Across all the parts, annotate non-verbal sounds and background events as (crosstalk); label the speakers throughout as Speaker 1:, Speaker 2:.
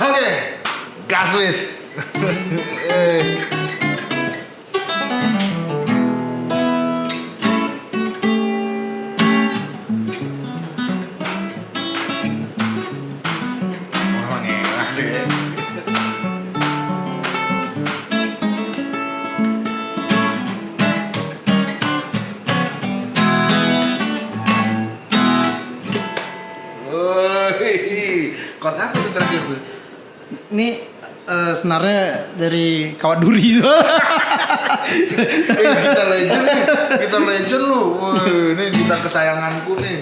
Speaker 1: Oke, gas (laughs)
Speaker 2: senarnya dari kawat duri itu.
Speaker 1: Eh, kita legend nih, kita legend lu. Ini kita kesayanganku nih.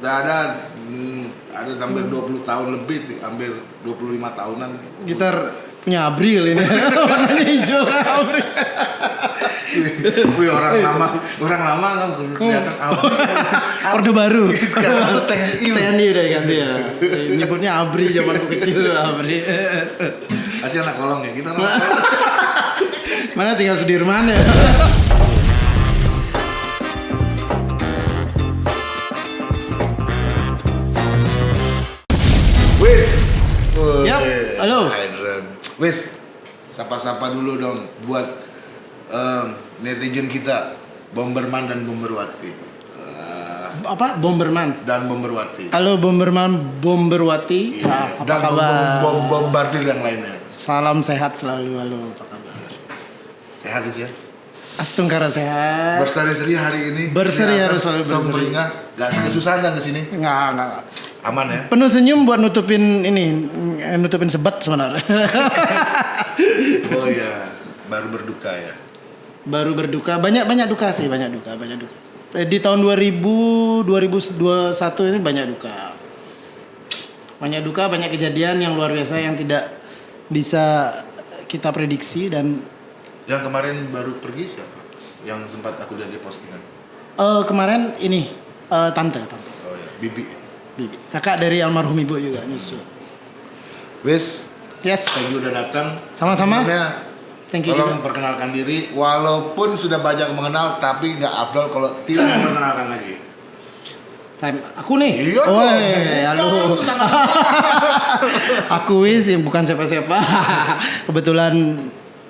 Speaker 1: Udah ada hmm, ada hampir 20 tahun lebih sih, hampir 25 tahunan.
Speaker 2: Gitar punya Abri kali ini. (laughs) Warnanya hijau Abri.
Speaker 1: Wih, orang lama, orang lama kan kelihatan apa? (laughs)
Speaker 2: Orde baru.
Speaker 1: Sekarang (laughs) TNI.
Speaker 2: TNI udah ganti ya. (laughs) Nyebutnya Abri zamanku kecil Abri.
Speaker 1: Kasih anak kolong ya, kita kolong.
Speaker 2: Mana tinggal Sudirman ya.
Speaker 1: Wis.
Speaker 2: Yap, halo.
Speaker 1: Wis. Sapa-sapa dulu dong buat netizen kita, Bomberman dan Bomberwati. Eh,
Speaker 2: Apa? Bomberman.
Speaker 1: dan Bomberwati.
Speaker 2: Halo Bomberman Bomberwati. Ah, apa
Speaker 1: dan
Speaker 2: kabar?
Speaker 1: bom, bom, bombardir yang lainnya.
Speaker 2: Salam sehat selalu. Halo, apa kabar?
Speaker 1: Sehat ya.
Speaker 2: Astungkara sehat.
Speaker 1: Berseri-seri hari ini.
Speaker 2: Berseri harus selalu berseri.
Speaker 1: Gak kesusahan kan ke sini.
Speaker 2: Enggak, enggak.
Speaker 1: Aman ya.
Speaker 2: Penuh senyum buat nutupin ini, nutupin sebat sebenarnya. (laughs)
Speaker 1: Oh iya, baru berduka ya.
Speaker 2: Baru berduka, banyak banyak duka sih, banyak duka, banyak duka. Eh, Di tahun 2000 2021 ini banyak duka. Banyak duka, banyak kejadian yang luar biasa yang tidak bisa kita prediksi dan
Speaker 1: Yang kemarin baru pergi siapa? Yang sempat aku lihat di postingan.
Speaker 2: eh, kemarin ini eh, tante, tante,
Speaker 1: Oh iya, Bibi.
Speaker 2: bibi, kakak dari almarhum ibu juga nyusul.
Speaker 1: Wis,
Speaker 2: Yes,
Speaker 1: thank you udah datang.
Speaker 2: Sama-sama. Thank you
Speaker 1: Tolong
Speaker 2: juga.
Speaker 1: perkenalkan diri, walaupun sudah banyak mengenal, tapi nggak afdol kalau tidak (clears throat) memperkenalkan lagi.
Speaker 2: Saya, aku nih.
Speaker 1: Iya
Speaker 2: oh,
Speaker 1: dong.
Speaker 2: halo. Aku wis (laughs) yang bukan siapa-siapa. (laughs) Kebetulan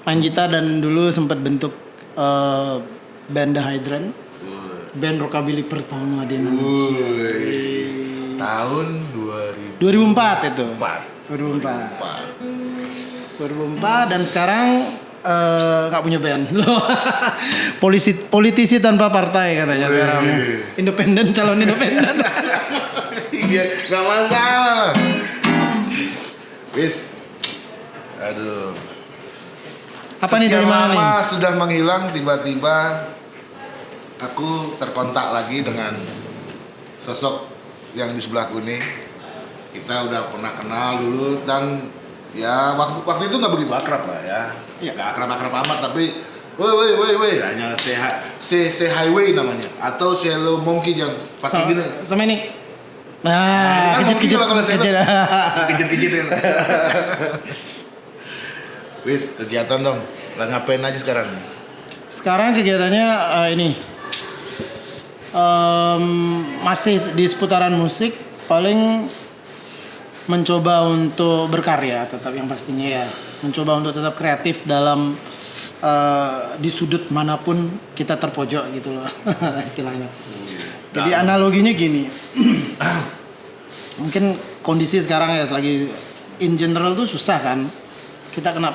Speaker 2: main gitar dan dulu sempat bentuk eh, band The Hydrant. Band rockabilly pertama di Indonesia.
Speaker 1: Woi, tahun 2004.
Speaker 2: 2004 itu. 2004. 2004 dan sekarang eh, nggak punya band. Loh. (laughs) Polisi politisi tanpa partai katanya sekarang. Independen calon independen. (laughs)
Speaker 1: Iya, nggak masalah. Wis, aduh.
Speaker 2: Apa nih dari mana nih?
Speaker 1: sudah menghilang tiba-tiba aku terkontak lagi dengan sosok yang di sebelahku nih. Kita udah pernah kenal dulu dan ya waktu waktu itu nggak begitu akrab lah ya.
Speaker 2: Iya.
Speaker 1: Nggak akrab-akrab amat tapi woi woi woi woi hanya hi- say, say highway namanya atau say hello monkey yang pakai
Speaker 2: Sama,
Speaker 1: gini.
Speaker 2: sama ini. Nah,
Speaker 1: Kan
Speaker 2: kejut
Speaker 1: monkey
Speaker 2: kejut
Speaker 1: lah kalau saya
Speaker 2: kejut. (laughs)
Speaker 1: Kejit-kejitin. Wis, kegiatan dong. Lah ngapain aja sekarang?
Speaker 2: Sekarang kegiatannya eh, ini Em, masih di seputaran musik, paling mencoba untuk berkarya, tetap yang pastinya ya, mencoba untuk tetap kreatif dalam eh, di sudut mana pun kita terpojok gitu loh (laughs) istilahnya. Jadi analoginya gini, (clears throat) mungkin kondisi sekarang ya lagi in general tuh susah kan, kita kena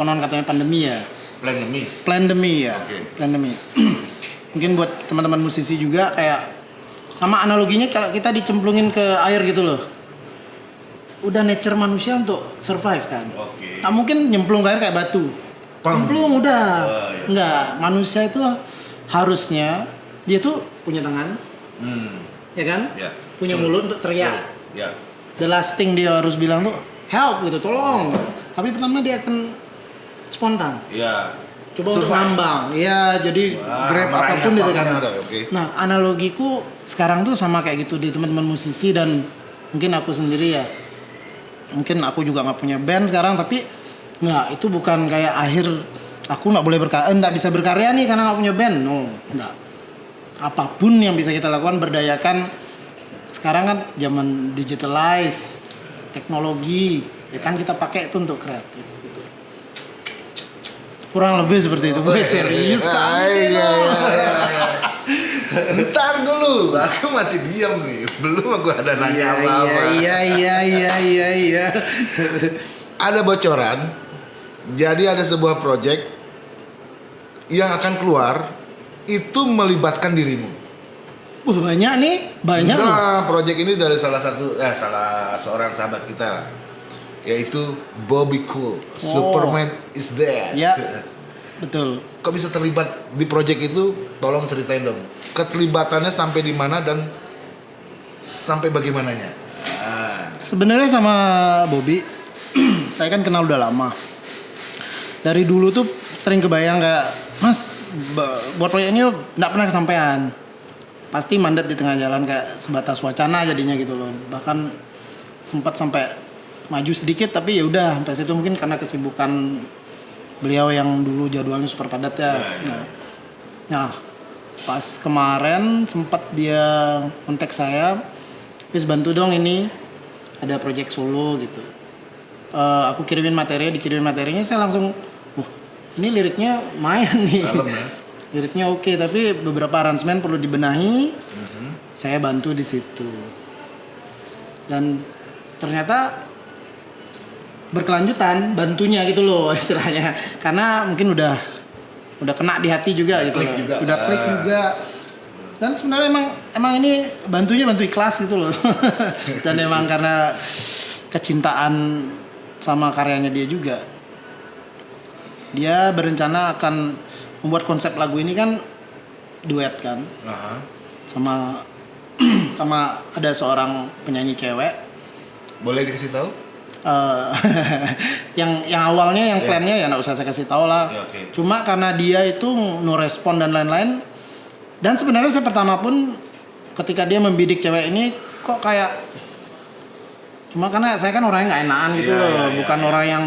Speaker 2: konon katanya pandemi ya
Speaker 1: Pandemi.
Speaker 2: pandemi ya
Speaker 1: Oke.
Speaker 2: pandemi (clears throat) mungkin buat teman-teman musisi juga kayak sama analoginya kalau kita dicemplungin ke air gitu loh udah nature manusia untuk survive kan
Speaker 1: Oke.
Speaker 2: tak mungkin nyemplung ke air kayak batu
Speaker 1: Pang.
Speaker 2: nyemplung udah
Speaker 1: Oh, iya.
Speaker 2: enggak manusia itu harusnya dia tuh punya tangan
Speaker 1: Hmm.
Speaker 2: ya kan
Speaker 1: Ya.
Speaker 2: punya
Speaker 1: Betul.
Speaker 2: mulut untuk teriak
Speaker 1: Ya.
Speaker 2: the last thing dia harus bilang tuh help gitu tolong tapi pertama dia akan spontan
Speaker 1: Ya.
Speaker 2: coba untuk
Speaker 1: Survive.
Speaker 2: nambang ya jadi
Speaker 1: Wah,
Speaker 2: grab
Speaker 1: apa
Speaker 2: pun
Speaker 1: yang ada, oke.
Speaker 2: nah analogiku sekarang tuh sama kayak gitu di teman-teman musisi dan mungkin aku sendiri ya mungkin aku juga nggak punya band sekarang tapi nggak itu bukan kayak akhir aku nggak boleh berkarya nggak bisa berkarya nih karena nggak punya band. No nggak. Apa pun yang bisa kita lakukan berdayakan. Sekarang kan zaman digitalize teknologi ya kan kita pakai itu untuk kreatif gitu. kurang lebih seperti itu
Speaker 1: Oh,
Speaker 2: Wih,
Speaker 1: iya,
Speaker 2: serius
Speaker 1: iya,
Speaker 2: kan
Speaker 1: iya, iya, iya, iya. Ntar dulu, aku masih diam nih. Belum aku ada nanya
Speaker 2: iya
Speaker 1: apa-apa.
Speaker 2: iya iya iya iya iya
Speaker 1: Ada bocoran. Jadi ada sebuah project yang akan keluar itu melibatkan dirimu.
Speaker 2: Wah banyak nih banyak.
Speaker 1: Nah, project ini dari salah satu eh salah seorang sahabat kita yaitu Bobby Cool. Superman is dead.
Speaker 2: ya (laughs) betul
Speaker 1: Kok bisa terlibat di project itu? Tolong ceritain dong. Keterlibatannya sampai di mana dan sampai bagaimananya? Ah,
Speaker 2: Sebenarnya sama Bobby, (clears throat) saya kan kenal udah lama. Dari dulu tuh sering kebayang kayak, Mas, buat proyek ini nggak pernah kesampaian. Pasti mandat di tengah jalan kayak sebatas wacana jadinya gitu loh. Bahkan sempat sampai maju sedikit tapi ya udah sampai situ mungkin karena kesibukan beliau yang dulu jadwalnya super padat ya. Nah, nah, pas kemarin sempat dia kontak saya, wis bantu dong ini ada project solo gitu. Eh, aku kirimin materi, dikirimin materinya saya langsung, wah ini liriknya main nih.
Speaker 1: Dalam ya. (laughs)
Speaker 2: Liriknya oke, tapi beberapa aransemen perlu dibenahi. Saya bantu di situ. Dan ternyata berkelanjutan bantunya gitu loh (laughs) istilahnya. Karena mungkin udah udah kena di hati juga gitu
Speaker 1: klik
Speaker 2: loh.
Speaker 1: juga.
Speaker 2: Udah klik
Speaker 1: Ah.
Speaker 2: juga. Dan sebenarnya emang emang ini bantunya bantu ikhlas gitu loh. (laughs) Dan emang karena kecintaan sama karyanya dia juga. Dia berencana akan membuat konsep lagu ini kan duet kan
Speaker 1: Aha.
Speaker 2: sama (clears throat) sama ada seorang penyanyi cewek
Speaker 1: Boleh dikasih tahu?
Speaker 2: Eh, (laughs) yang yang awalnya yang
Speaker 1: Iya.
Speaker 2: plannya ya nggak usah saya kasih tahu lah.
Speaker 1: Ya, oke.
Speaker 2: cuma karena dia itu no respon dan lain-lain dan sebenarnya saya pertama pun ketika dia membidik cewek ini kok kayak cuma karena saya kan orangnya nggak enakan gitu
Speaker 1: Iya,
Speaker 2: loh
Speaker 1: iya, iya,
Speaker 2: bukan
Speaker 1: iya.
Speaker 2: orang yang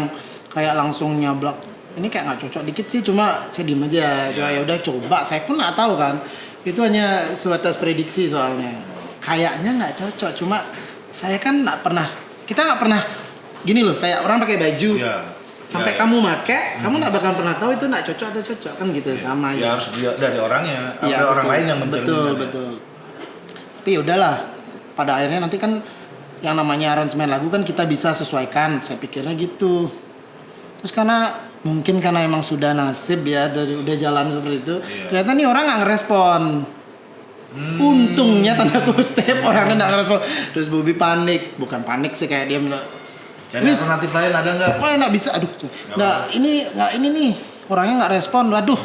Speaker 2: kayak langsung nyablak. Ini kayak nggak cocok dikit sih cuma saya diem aja. Cuma ya udah coba. Saya pun nggak tahu kan. Itu hanya sebatas prediksi soalnya. Kayaknya nggak cocok cuma saya kan nggak pernah kita nggak pernah gini loh kayak orang pakai baju.
Speaker 1: Iya.
Speaker 2: sampai
Speaker 1: Ya,
Speaker 2: kamu make kamu nggak bakal pernah tahu itu nggak cocok atau cocok. Kan gitu sama
Speaker 1: ya
Speaker 2: aja
Speaker 1: harus dari orangnya.
Speaker 2: Iya,
Speaker 1: ada orang
Speaker 2: betul.
Speaker 1: lain yang
Speaker 2: betul
Speaker 1: mencerminkan.
Speaker 2: betul. Tapi ya udahlah pada akhirnya nanti kan yang namanya aransemen lagu kan kita bisa sesuaikan. Saya pikirnya gitu. Terus karena mungkin karena emang sudah nasib ya dari udah jalan seperti itu
Speaker 1: Iya.
Speaker 2: ternyata nih orang nggak ngerespon. Untungnya tanda kutip orangnya nggak ngerespon. Terus Bobby panik. Bukan panik sih kayak dia
Speaker 1: Cari
Speaker 2: Wis.
Speaker 1: alternatif lain ada nggak?
Speaker 2: Wah nggak bisa, aduh, nggak ini nggak ini nih orangnya nggak respon, waduh,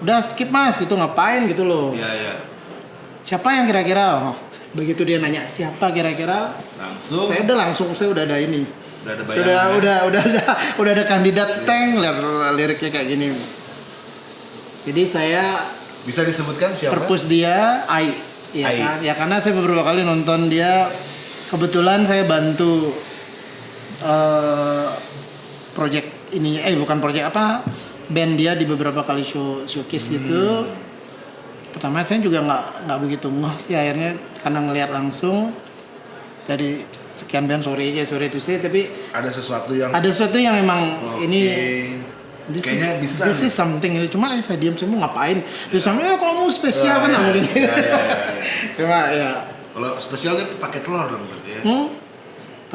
Speaker 2: udah skip mas gitu ngapain gitu loh.
Speaker 1: Iya iya.
Speaker 2: Siapa yang kira-kira? Oh, begitu dia nanya siapa kira-kira,
Speaker 1: Langsung.
Speaker 2: saya udah langsung saya udah ada ini,
Speaker 1: Udah ada
Speaker 2: udah
Speaker 1: bayangan. ya?
Speaker 2: udah udah ada (laughs) udah ada kandidat tank lihat liriknya kayak gini. Jadi saya
Speaker 1: Bisa disebutkan siapa?
Speaker 2: perpus dia Ai, ya
Speaker 1: Ai.
Speaker 2: kan? Ya karena saya beberapa kali nonton dia, kebetulan saya bantu eh project ini, eh bukan project apa, band dia di beberapa kali show showcase gitu. Pertama saya juga nggak nggak begitu ngeh sih akhirnya karena ngelihat langsung dari sekian band sorry ya sorry itu sih tapi
Speaker 1: Ada sesuatu yang
Speaker 2: ada sesuatu yang emang
Speaker 1: Oke.
Speaker 2: ini This
Speaker 1: Kayaknya
Speaker 2: is,
Speaker 1: bisa
Speaker 2: This
Speaker 1: nih.
Speaker 2: is something. Cuma saya diam semua ngapain? Terus sama ya kalau mau spesial kan
Speaker 1: Ya,
Speaker 2: nggak
Speaker 1: ya,
Speaker 2: mungkin.
Speaker 1: ya, ya, ya, (laughs) ya.
Speaker 2: Cuma ya,
Speaker 1: Kalau spesial pakai telur dong berarti ya.
Speaker 2: hmm,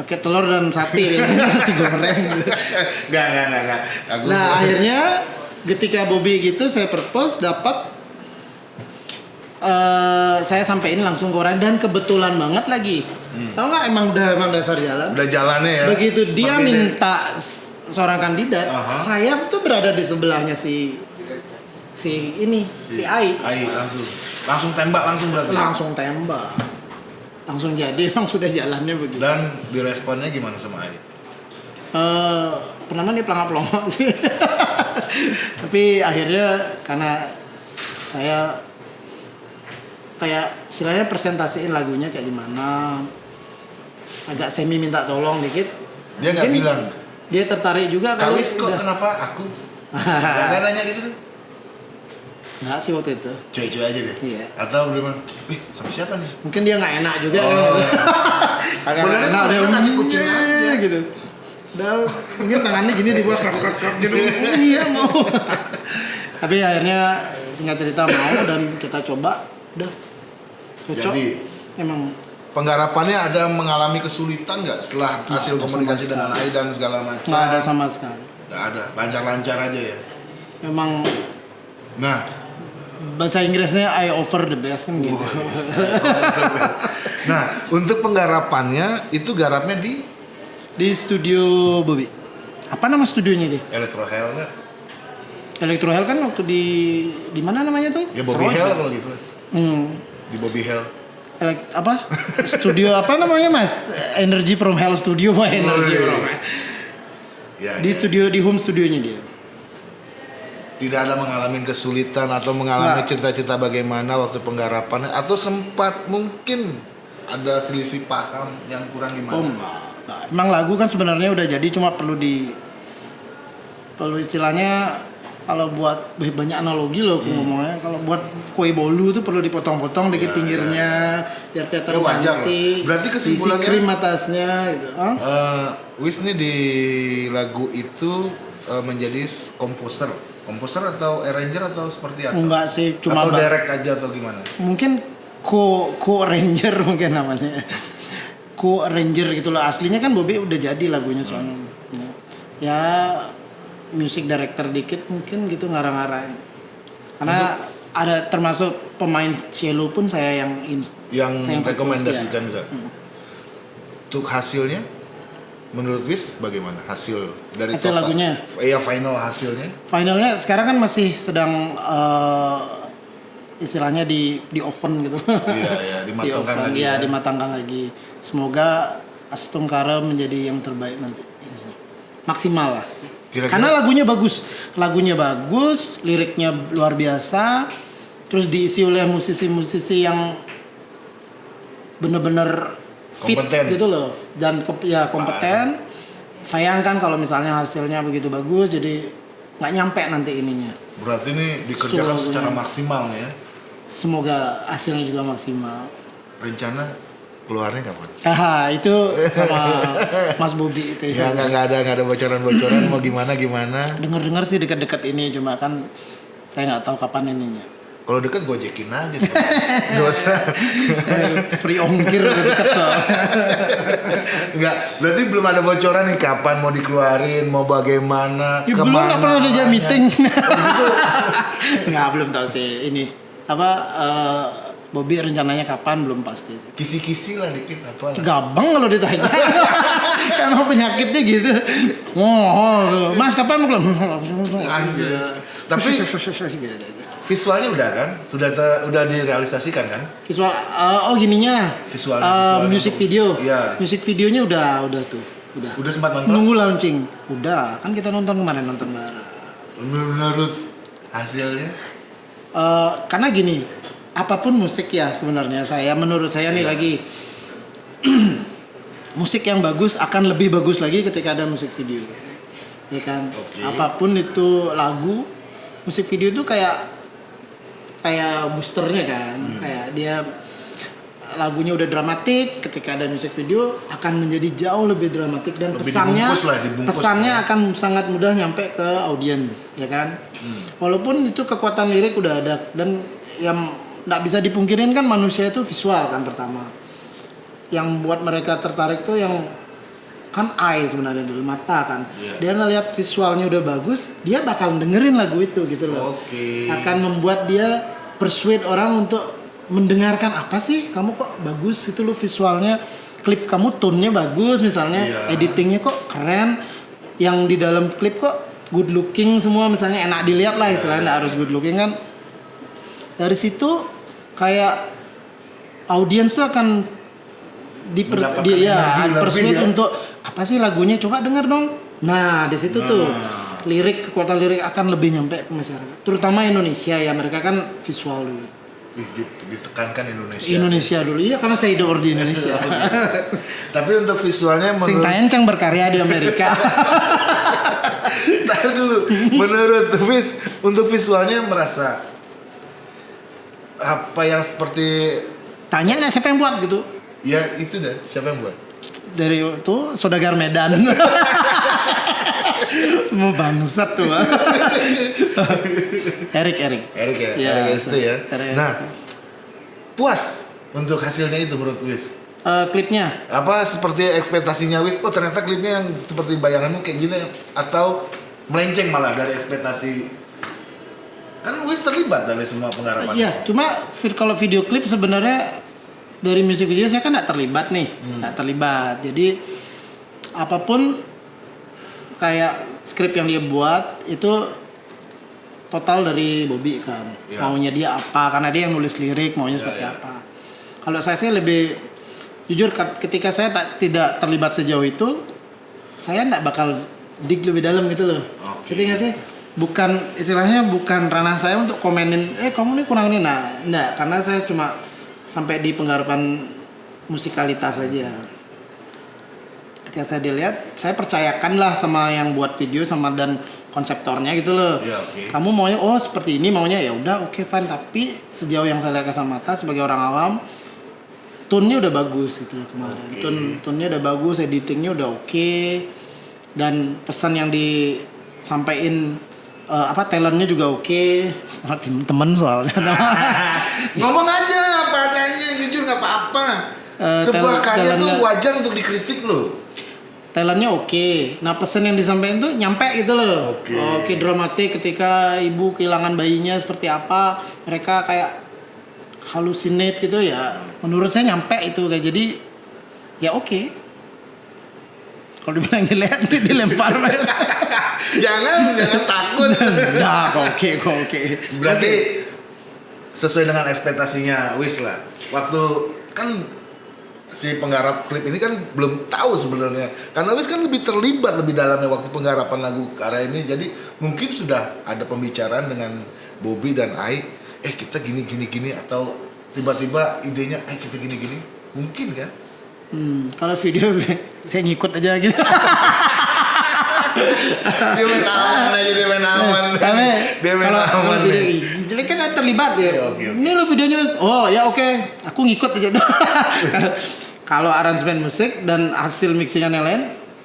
Speaker 2: pakai telur dan sate gitu. (laughs) nasi goreng. Gitu.
Speaker 1: Enggak, enggak, enggak, enggak. Aku
Speaker 2: Nah akhirnya ketika Bobby gitu saya propose dapat eh saya sampein langsung ke orang dan kebetulan banget lagi. Tahu nggak emang udah emang dasar jalan.
Speaker 1: udah jalannya ya.
Speaker 2: Begitu dia
Speaker 1: Seperti
Speaker 2: minta s- seorang kandidat,
Speaker 1: Aha.
Speaker 2: saya tuh berada di sebelahnya si si ini si, Ai
Speaker 1: Ai langsung. Langsung tembak langsung berarti.
Speaker 2: langsung tembak langsung jadi (laughs) emang sudah jalannya begitu
Speaker 1: Dan diresponnya gimana sama Ai?
Speaker 2: Eh, pertama dia pelangap pelongok (laughs) sih tapi akhirnya karena saya kayak istilahnya presentasiin lagunya kayak gimana agak semi minta tolong dikit
Speaker 1: Dia nggak bilang.
Speaker 2: dia tertarik juga kali
Speaker 1: kok
Speaker 2: udah-
Speaker 1: kenapa aku? (laughs) Gak ada nanya gitu.
Speaker 2: Nggak sih waktu itu
Speaker 1: Cuy-cuy aja deh.
Speaker 2: Iya.
Speaker 1: Atau bilang, "Ih, sama siapa nih?"
Speaker 2: mungkin dia nggak enak juga
Speaker 1: Oh.
Speaker 2: kan (laughs) Kagak
Speaker 1: Beneran
Speaker 2: enak dia
Speaker 1: kasih kucing
Speaker 2: "Mm,
Speaker 1: aja." (laughs)
Speaker 2: gitu Padahal mungkin tangannya gini di bawah krap krap krap gitu. (laughs) Iya mau. Tapi akhirnya singkat cerita mau dan kita coba, udah cocok.
Speaker 1: Jadi
Speaker 2: emang
Speaker 1: penggarapannya ada mengalami kesulitan nggak setelah
Speaker 2: Nggak
Speaker 1: hasil komunikasi dengan AI dan segala macam?
Speaker 2: nggak ada sama sekali.
Speaker 1: Nggak ada, lancar-lancar aja ya.
Speaker 2: Memang
Speaker 1: Nah,
Speaker 2: bahasa Inggrisnya I offer the best kan gitu.
Speaker 1: nah untuk penggarapannya itu garapnya di
Speaker 2: Di studio Bobby. Apa nama studionya dia?
Speaker 1: Electro Hell nggak?
Speaker 2: Electro Hell kan waktu di di mana namanya tuh?
Speaker 1: Ya Bobby
Speaker 2: Seroja.
Speaker 1: Hell kalau gitu.
Speaker 2: Hmm.
Speaker 1: Di Bobby Hell.
Speaker 2: Elek- apa? Studio apa namanya Mas? Energy from Hell Studio, Pak. Energy from
Speaker 1: Ya,
Speaker 2: Di
Speaker 1: ya.
Speaker 2: studio di home studionya dia.
Speaker 1: Tidak ada mengalami kesulitan atau mengalami
Speaker 2: Nggak.
Speaker 1: cerita-cerita bagaimana waktu penggarapannya atau sempat mungkin ada selisih paham yang kurang gimana?
Speaker 2: Oh enggak. enggak. Emang lagu kan sebenarnya udah jadi cuma perlu di perlu istilahnya kalau buat banyak analogi loh aku ngomongnya kalau buat kue bolu tuh perlu dipotong-potong dikit
Speaker 1: Hmm. Ya,
Speaker 2: pinggirnya biar kelihatan
Speaker 1: Ya,
Speaker 2: cantik.
Speaker 1: Berarti
Speaker 2: Isi
Speaker 1: kesimpulannya-
Speaker 2: krim atasnya gitu. Hah?
Speaker 1: Eh, Wis nih di lagu itu eh, menjadi komposer, komposer atau arranger atau seperti apa?
Speaker 2: Enggak sih, cuma
Speaker 1: atau direct aja atau gimana?
Speaker 2: mungkin co co ranger (laughs) mungkin namanya. Co ranger gitu loh. Aslinya kan Bobby udah jadi lagunya soalnya. Ya music director dikit mungkin gitu ngarang-ngarang karena ada termasuk pemain cello pun saya yang ini.
Speaker 1: Yang
Speaker 2: yang
Speaker 1: rekomendasikan
Speaker 2: fokus,
Speaker 1: juga. Untuk hasilnya, menurut Wis bagaimana hasil dari
Speaker 2: Hasil
Speaker 1: total-
Speaker 2: lagunya?
Speaker 1: Iya final hasilnya.
Speaker 2: finalnya sekarang kan masih sedang eh, istilahnya di di oven gitu.
Speaker 1: Iya, iya, (laughs) dimatangkan
Speaker 2: oven,
Speaker 1: lagi
Speaker 2: ya,
Speaker 1: ya.
Speaker 2: dimatangkan lagi. Semoga Astungkara menjadi yang terbaik nanti. Maksimal lah.
Speaker 1: Kira-kira-
Speaker 2: karena lagunya bagus. Lagunya bagus liriknya luar biasa terus diisi oleh musisi-musisi yang bener-bener fit
Speaker 1: Kompeten.
Speaker 2: gitu loh dan ke- ya kompeten sayang kan kalau misalnya hasilnya begitu bagus jadi nggak nyampe nanti ininya
Speaker 1: Berarti ini dikerjakan secara maksimal ya.
Speaker 2: semoga hasilnya juga maksimal
Speaker 1: Rencana keluarnya kapan?
Speaker 2: Haha, itu sama (laughs) Mas Bobi itu
Speaker 1: Ya
Speaker 2: ya.
Speaker 1: nggak nggak ada nggak ada bocoran-bocoran mau gimana gimana.
Speaker 2: Dengar-dengar sih dekat-dekat ini cuma kan saya nggak tahu kapan ininya.
Speaker 1: Kalau deket gojekin aja sih. (laughs) Gak usah.
Speaker 2: Free ongkir udah deket soalnya.
Speaker 1: Enggak, berarti belum ada bocoran nih kapan mau dikeluarin, mau bagaimana,
Speaker 2: Ya, belum nggak pernah ada jam meeting. (laughs) Nggak belum tahu sih ini apa eh, Bobby rencananya kapan belum pasti.
Speaker 1: Kisi-kisi lah dikit apa lah.
Speaker 2: Gabang kalau ditanya. (laughs) Emang penyakitnya gitu. Oh, Mas kapan mau keluar?
Speaker 1: Tapi- Visualnya udah kan? Sudah te- udah direalisasikan kan?
Speaker 2: visual eh, oh gininya
Speaker 1: Visualnya,
Speaker 2: Eh,
Speaker 1: visualnya.
Speaker 2: music video
Speaker 1: Iya.
Speaker 2: music videonya udah udah tuh udah
Speaker 1: Udah sempat nonton?
Speaker 2: nunggu launching udah kan kita nonton kemarin nonton bareng
Speaker 1: Menurut hasilnya?
Speaker 2: Eh, karena gini apa pun musik ya sebenarnya saya menurut saya nih
Speaker 1: Iya.
Speaker 2: lagi (clears throat) musik yang bagus akan lebih bagus lagi ketika ada musik video ya kan
Speaker 1: Oke.
Speaker 2: apa pun itu lagu musik video itu kayak kayak boosternya kan
Speaker 1: Hmm.
Speaker 2: kayak dia lagunya udah dramatik ketika ada musik video akan menjadi jauh lebih dramatik dan
Speaker 1: Lebih
Speaker 2: pesannya
Speaker 1: dibungkus lah, dibungkus
Speaker 2: pesannya
Speaker 1: ya.
Speaker 2: akan sangat mudah nyampe ke audiens ya kan
Speaker 1: Hmm.
Speaker 2: walaupun itu kekuatan lirik udah ada dan yang nggak bisa dipungkirin kan manusia itu visual kan pertama yang buat mereka tertarik tuh yang kan eye sebenarnya dulu mata kan.
Speaker 1: Iya.
Speaker 2: dia ngelihat visualnya udah bagus dia bakal dengerin lagu itu gitu loh.
Speaker 1: Oke.
Speaker 2: akan membuat dia persuade orang untuk mendengarkan apa sih? Kamu kok bagus? Itu lo visualnya. Klip kamu tone-nya bagus misalnya.
Speaker 1: Iya.
Speaker 2: editingnya kok keren. Yang di dalam klip kok good looking semua misalnya enak dilihat lah istilahnya nggak harus good looking kan. Dari situ kayak audiens tuh akan diper, di, ya, persuade
Speaker 1: ya.
Speaker 2: untuk apa sih lagunya? Coba denger dong. Nah di situ tuh
Speaker 1: Nah.
Speaker 2: lirik kekuatan lirik akan lebih nyampe ke masyarakat. Terutama Indonesia ya mereka kan visual dulu.
Speaker 1: Ditekankan Indonesia.
Speaker 2: Indonesia dulu. Iya karena saya hidup di Indonesia. (laughs)
Speaker 1: Tapi untuk visualnya
Speaker 2: sing
Speaker 1: menurut
Speaker 2: taencang berkarya di Amerika. (laughs)
Speaker 1: Ntar dulu, menurut Vis, untuk visualnya merasa apa yang seperti
Speaker 2: tanya siapa yang buat gitu.
Speaker 1: Ya itu dah siapa yang buat?
Speaker 2: Dari itu Sodagar Medan (laughs) Mau bangsat tuh. Erik, Erik.
Speaker 1: Erik ya,
Speaker 2: Iya,
Speaker 1: Erik ST ya.
Speaker 2: Erik
Speaker 1: Nah, puas untuk hasilnya itu menurut Wis.
Speaker 2: Eh, klipnya
Speaker 1: Apa seperti ekspektasinya Wis? Oh ternyata klipnya yang seperti bayanganmu kayak gini atau melenceng malah dari ekspektasi? Kan Wis terlibat dari semua penggarapan.
Speaker 2: Iya, cuma kalau video klip sebenarnya dari musik video saya kan nggak terlibat nih,
Speaker 1: Hmm.
Speaker 2: nggak terlibat. Jadi apa pun kayak skrip yang dia buat itu total dari Bobby kan.
Speaker 1: Iya.
Speaker 2: Maunya dia apa? Karena dia yang nulis lirik, maunya
Speaker 1: Iya,
Speaker 2: seperti
Speaker 1: iya.
Speaker 2: apa. Kalau saya sih lebih jujur ketika saya tak tidak terlibat sejauh itu, saya nggak bakal dig lebih dalam gitu loh.
Speaker 1: Oke.
Speaker 2: Ngerti nggak sih? Bukan istilahnya bukan ranah saya untuk komenin, eh kamu nih kurang ini, nah, enggak, karena saya cuma sampai di penggarapan musikalitas saja. Ketika saya dilihat, saya percayakan lah sama yang buat video sama dan konseptornya gitu loh.
Speaker 1: Iya, oke.
Speaker 2: Kamu maunya oh seperti ini maunya ya udah oke fine tapi sejauh yang saya lihat kasat mata sebagai orang awam tune-nya udah bagus gitu loh kemarin.
Speaker 1: Oke.
Speaker 2: Tune tune-nya udah bagus, editingnya udah oke dan pesan yang disampaikan eh, apa talentnya juga oke. Tim- temen soalnya. (laughs)
Speaker 1: Ngomong aja apa adanya, jujur nggak apa-apa.
Speaker 2: Eh,
Speaker 1: Sebuah karya tuh wajar untuk dikritik loh.
Speaker 2: talentnya oke. Nah pesan yang disampaikan tuh nyampe gitu loh.
Speaker 1: Oke.
Speaker 2: Oke dramatik ketika ibu kehilangan bayinya seperti apa, mereka kayak halusinate gitu ya. Menurut saya nyampe itu kayak jadi ya oke. Kalau dibilang jelek nanti dilempar. (laughs)
Speaker 1: jangan, jangan takut.
Speaker 2: nah, oke, oke.
Speaker 1: Berarti sesuai dengan ekspektasinya Wis lah. Waktu kan si penggarap klip ini kan belum tahu sebenarnya karena Wis kan lebih terlibat lebih dalamnya waktu penggarapan lagu karya ini jadi mungkin sudah ada pembicaraan dengan Bobby dan Ai eh kita gini gini gini atau tiba-tiba idenya eh kita gini gini mungkin kan
Speaker 2: Hmm, kalau video (laughs) saya ngikut aja gitu.
Speaker 1: dia main aman aja dia main aman (laughs)
Speaker 2: Kami
Speaker 1: dia main
Speaker 2: kalau
Speaker 1: aman
Speaker 2: kalau video jadi kan terlibat ya.
Speaker 1: Iya, oke, oke.
Speaker 2: Ini lo videonya, oh ya oke, aku ngikut aja. (laughs) kalau aransemen musik dan hasil mixingan yang lain,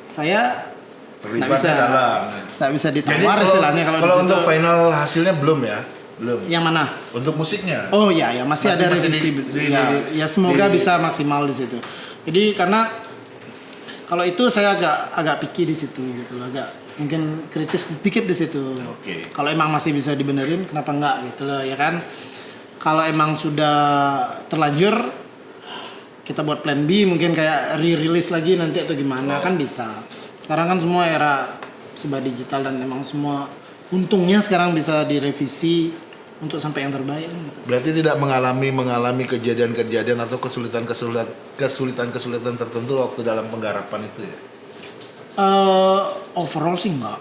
Speaker 2: saya
Speaker 1: terlibat
Speaker 2: bisa,
Speaker 1: di dalam
Speaker 2: nggak bisa
Speaker 1: jadi
Speaker 2: ditawar
Speaker 1: kalau,
Speaker 2: istilahnya kalau,
Speaker 1: kalau untuk final hasilnya belum ya belum
Speaker 2: Yang mana?
Speaker 1: untuk musiknya
Speaker 2: Oh ya, ya masih,
Speaker 1: Masih-
Speaker 2: ada
Speaker 1: masih
Speaker 2: revisi.
Speaker 1: di- di-
Speaker 2: ya,
Speaker 1: di-
Speaker 2: ya semoga
Speaker 1: di-
Speaker 2: bisa maksimal di situ. Jadi karena kalau itu saya agak agak picky di situ gitu loh, agak mungkin kritis sedikit di situ.
Speaker 1: Oke.
Speaker 2: Kalau emang masih bisa dibenerin, kenapa enggak gitu loh ya kan? Kalau emang sudah terlanjur kita buat plan B mungkin kayak re-release lagi nanti atau gimana kan bisa. Sekarang kan semua era serba digital dan emang semua untungnya sekarang bisa direvisi untuk sampai yang terbaik.
Speaker 1: Berarti tidak mengalami mengalami kejadian-kejadian atau kesulitan-kesulitan kesulitan-kesulitan tertentu waktu dalam penggarapan itu ya.
Speaker 2: Eh, overall sih enggak.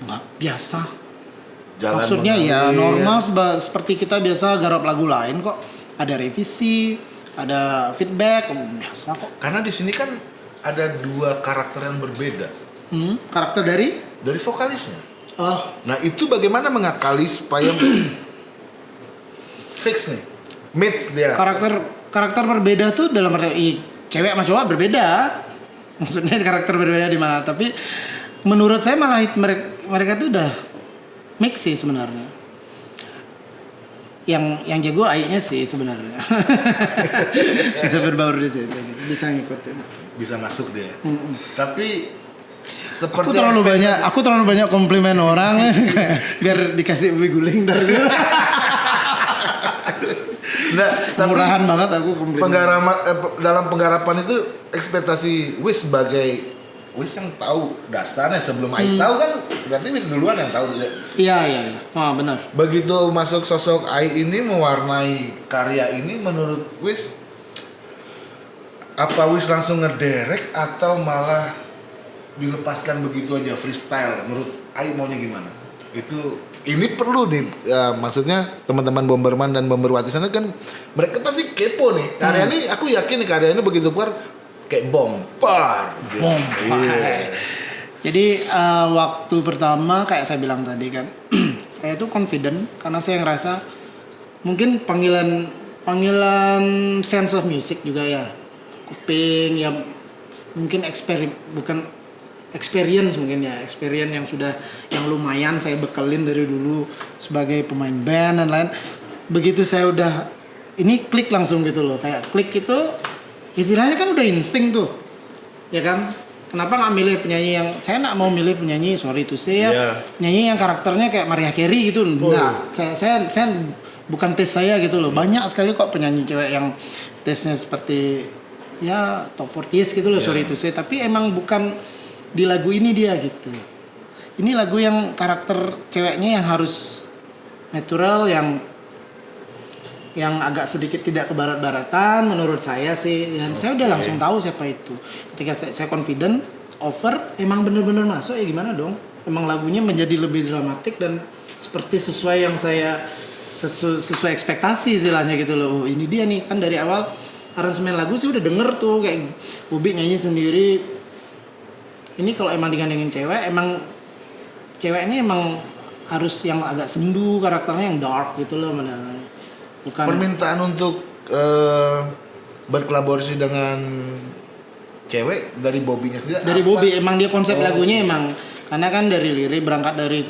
Speaker 2: Enggak biasa.
Speaker 1: Jalan
Speaker 2: Maksudnya ya
Speaker 1: mengalir.
Speaker 2: normal seperti kita biasa garap lagu lain kok. Ada revisi, ada feedback, oh, biasa kok.
Speaker 1: Karena di sini kan ada dua karakter yang berbeda
Speaker 2: Hmm, karakter dari
Speaker 1: dari vokalisnya.
Speaker 2: oh
Speaker 1: Nah itu bagaimana mengakali supaya (clears throat) fix nih, match dia.
Speaker 2: karakter karakter berbeda tuh dalam arti cewek sama cowok berbeda. (laughs) Maksudnya karakter berbeda di mana? Tapi menurut saya malah mereka mereka tuh udah mix sih sebenarnya. Yang yang jago AI-nya sih sebenarnya. (laughs) bisa berbaur di situ, bisa ngikutin.
Speaker 1: bisa masuk dia.
Speaker 2: Mm-mm.
Speaker 1: Tapi
Speaker 2: Aku
Speaker 1: seperti
Speaker 2: terlalu
Speaker 1: ekspektasi-
Speaker 2: banyak, aku terlalu banyak komplimen orang (laughs) biar dikasih guling dari.
Speaker 1: Nah, tapi
Speaker 2: Murahan banget aku
Speaker 1: penggarapan eh, dalam penggarapan itu ekspektasi Wis sebagai Wis yang tahu dasarnya sebelum Ai tahu kan berarti Wis duluan yang tahu dia.
Speaker 2: Iya iya iya. Oh, benar.
Speaker 1: Begitu masuk sosok Ai ini mewarnai karya ini menurut Wis apa Wis langsung ngederek atau malah dilepaskan begitu aja freestyle menurut Ai maunya gimana? Itu ini perlu nih ya, maksudnya teman-teman Bomberman dan Bomberwati sana kan mereka pasti kepo nih. Karya ini aku yakin nih karya ini begitu keluar kayak bom, par. gitu.
Speaker 2: Bom.
Speaker 1: Iya.
Speaker 2: Jadi eh, waktu pertama kayak saya bilang tadi kan, (clears throat) saya tuh confident karena saya ngerasa mungkin panggilan panggilan sense of music juga ya, kuping ya mungkin eksperimen bukan experience mungkin ya experience yang sudah yang lumayan saya bekelin dari dulu sebagai pemain band dan lain begitu saya udah ini klik langsung gitu loh kayak klik itu istilahnya kan udah insting tuh ya kan? Kenapa nggak milih penyanyi yang saya nggak mau milih penyanyi sorry to say ya
Speaker 1: Iya.
Speaker 2: nyanyi yang karakternya kayak Maria Carey gitu enggak saya, saya saya bukan tes saya gitu loh banyak sekali kok penyanyi cewek yang tesnya seperti ya top 40 gitu loh sorry to say. Tapi emang bukan di lagu ini dia gitu. Ini lagu yang karakter ceweknya yang harus natural yang yang agak sedikit tidak ke barat-baratan menurut saya sih. Dan saya udah langsung tahu siapa itu. Ketika saya, saya confident over emang bener-bener masuk ya gimana dong? Emang lagunya menjadi lebih dramatik dan seperti sesuai yang saya sesu- sesuai ekspektasi istilahnya gitu loh. Oh, ini dia nih. Kan dari awal aransemen lagu sih udah denger tuh kayak Bubi nyanyi sendiri ini kalau emang digandengin cewek emang ceweknya emang harus yang agak sendu karakternya yang dark gitu loh bukan
Speaker 1: Permintaan untuk eh, berkolaborasi dengan cewek dari Bobby-nya sendiri.
Speaker 2: dari
Speaker 1: apa?
Speaker 2: Bobby emang dia konsep
Speaker 1: Oh.
Speaker 2: lagunya emang karena kan dari lirik berangkat dari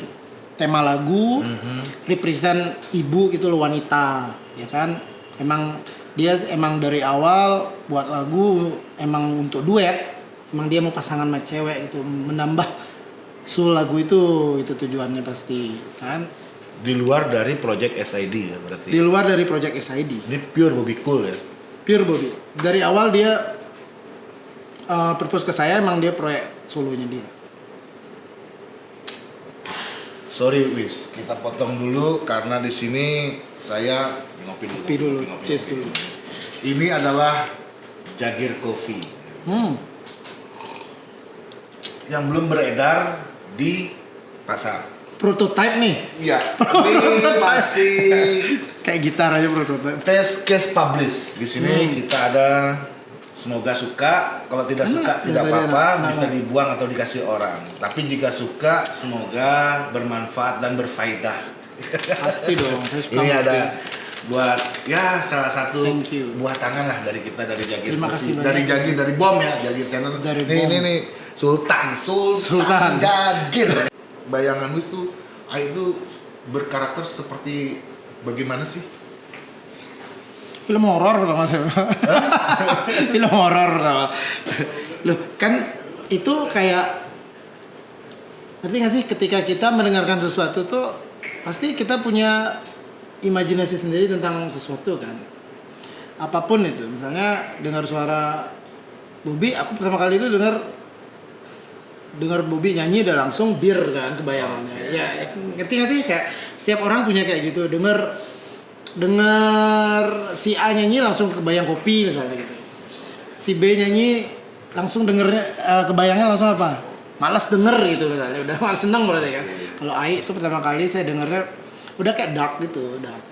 Speaker 2: tema lagu
Speaker 1: Mhm.
Speaker 2: represent ibu gitu loh wanita ya kan emang dia emang dari awal buat lagu emang untuk duet emang dia mau pasangan sama cewek gitu menambah soul lagu itu itu tujuannya pasti kan
Speaker 1: Di luar dari project SID ya berarti.
Speaker 2: di luar dari project SID
Speaker 1: Ini pure Bobby Cool ya.
Speaker 2: pure Bobby dari awal dia uh, propose ke saya emang dia proyek solonya dia
Speaker 1: Sorry Wis, kita potong dulu karena di sini saya ngopi dulu.
Speaker 2: Kopi dulu,
Speaker 1: Ngopi,
Speaker 2: cheers
Speaker 1: ngopi.
Speaker 2: dulu.
Speaker 1: Ini adalah Jagir Coffee
Speaker 2: hmm.
Speaker 1: Yang belum beredar di pasar.
Speaker 2: prototype nih
Speaker 1: Iya, (laughs) ini masih (laughs)
Speaker 2: kayak gitar aja prototype
Speaker 1: test case publish. Di sini
Speaker 2: Hmm.
Speaker 1: kita ada semoga suka. Kalau tidak
Speaker 2: Hmm,
Speaker 1: suka tidak
Speaker 2: dari
Speaker 1: apa-apa, bisa dibuang atau dikasih orang. Tapi jika suka, semoga bermanfaat dan berfaedah. (laughs)
Speaker 2: pasti dong saya suka
Speaker 1: Ini
Speaker 2: ngopi.
Speaker 1: ada buat ya salah satu buah tangan lah dari kita dari Jagir
Speaker 2: Terima kasih
Speaker 1: dari Jagir dari Bom ya Jagir Channel
Speaker 2: Dari
Speaker 1: nih
Speaker 2: Bom.
Speaker 1: ini nih Sultan Sultan,
Speaker 2: Sultan.
Speaker 1: Jagir. Bayangan Wis tuh Ai itu berkarakter seperti bagaimana sih?
Speaker 2: Film horor pertama saya film horor pertama loh kan itu kayak ngerti gak sih? Ketika kita mendengarkan sesuatu tuh pasti kita punya imajinasi sendiri tentang sesuatu kan? Apa pun itu. Misalnya dengar suara Bobby aku pertama kali itu dengar dengar Bobby nyanyi udah langsung bir kan kebayangannya. Ya ngerti gak sih? Kayak setiap orang punya kayak gitu. Denger denger si A nyanyi langsung kebayang kopi misalnya gitu. Si B nyanyi langsung denger eh, kebayangnya langsung apa? Malas denger gitu misalnya. Udah (laughs) malas seneng berarti kan. Kalau Ai itu pertama kali saya dengernya udah kayak dark gitu dark.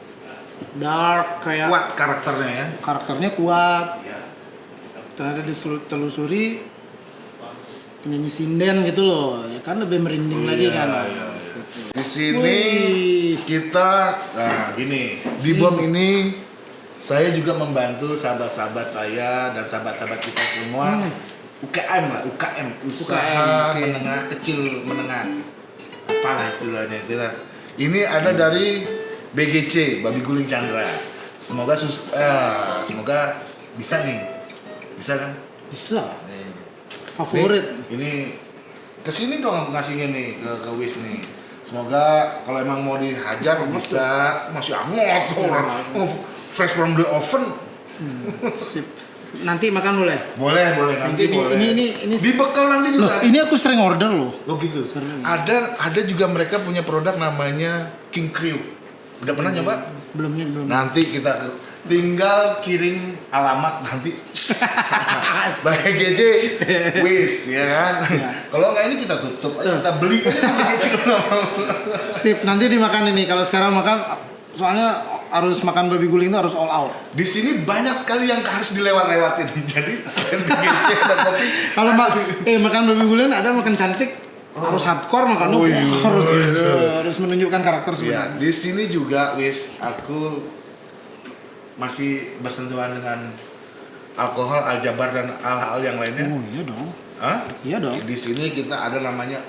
Speaker 2: Dark kayak
Speaker 1: kuat karakternya ya.
Speaker 2: karakternya kuat. Ternyata ditelusuri penyanyi sinden gitu loh. Ya kan lebih merinding lagi kan.
Speaker 1: di sini
Speaker 2: Wih.
Speaker 1: kita nah gini. Di bom ini saya juga membantu sahabat-sahabat saya dan sahabat-sahabat kita semua.
Speaker 2: Hmm.
Speaker 1: UKM lah UKM usaha
Speaker 2: UKM, oke.
Speaker 1: menengah kecil menengah. Apalah istilahnya itulah ini ada dari BGC Babi Guling Chandra. Semoga sus eh, semoga bisa nih. Bisa kan?
Speaker 2: Bisa. Favorit
Speaker 1: Nih, ini ke sini dong aku ngasihnya nih ke ke Wis nih. Semoga kalau emang mau dihajar bisa masih tuh orang Oh, fresh from the oven.
Speaker 2: Sip. nanti makan boleh
Speaker 1: Boleh, boleh nanti
Speaker 2: Ini-
Speaker 1: boleh.
Speaker 2: ini- ini- ini-
Speaker 1: dibekal nanti
Speaker 2: loh
Speaker 1: juga.
Speaker 2: ini aku sering order loh
Speaker 1: Oh gitu.
Speaker 2: Sering.
Speaker 1: Ada ada juga mereka punya produk namanya King Crew. Udah pernah nyoba?
Speaker 2: belum nih belum
Speaker 1: Nanti kita tinggal kirim alamat nanti. (laughs) Baik GC wis ya kan. Kalau nggak ini kita tutup aja kita beli GC
Speaker 2: sip nanti dimakan ini. Kalau sekarang makan soalnya harus makan babi guling itu harus all out.
Speaker 1: Di sini banyak sekali yang harus dilewat-lewatin. (laughs) Jadi selain GC kopi.
Speaker 2: kalau mak eh makan babi guling ada makan cantik harus hardcore makan
Speaker 1: Oh,
Speaker 2: oh,
Speaker 1: iya.
Speaker 2: harus gitu, harus menunjukkan karakter
Speaker 1: Ya,
Speaker 2: sebenarnya.
Speaker 1: di sini juga wis aku masih bersentuhan dengan alkohol, aljabar dan hal-hal yang lainnya.
Speaker 2: oh iya dong
Speaker 1: Hah?
Speaker 2: Iya dong.
Speaker 1: Di sini kita ada namanya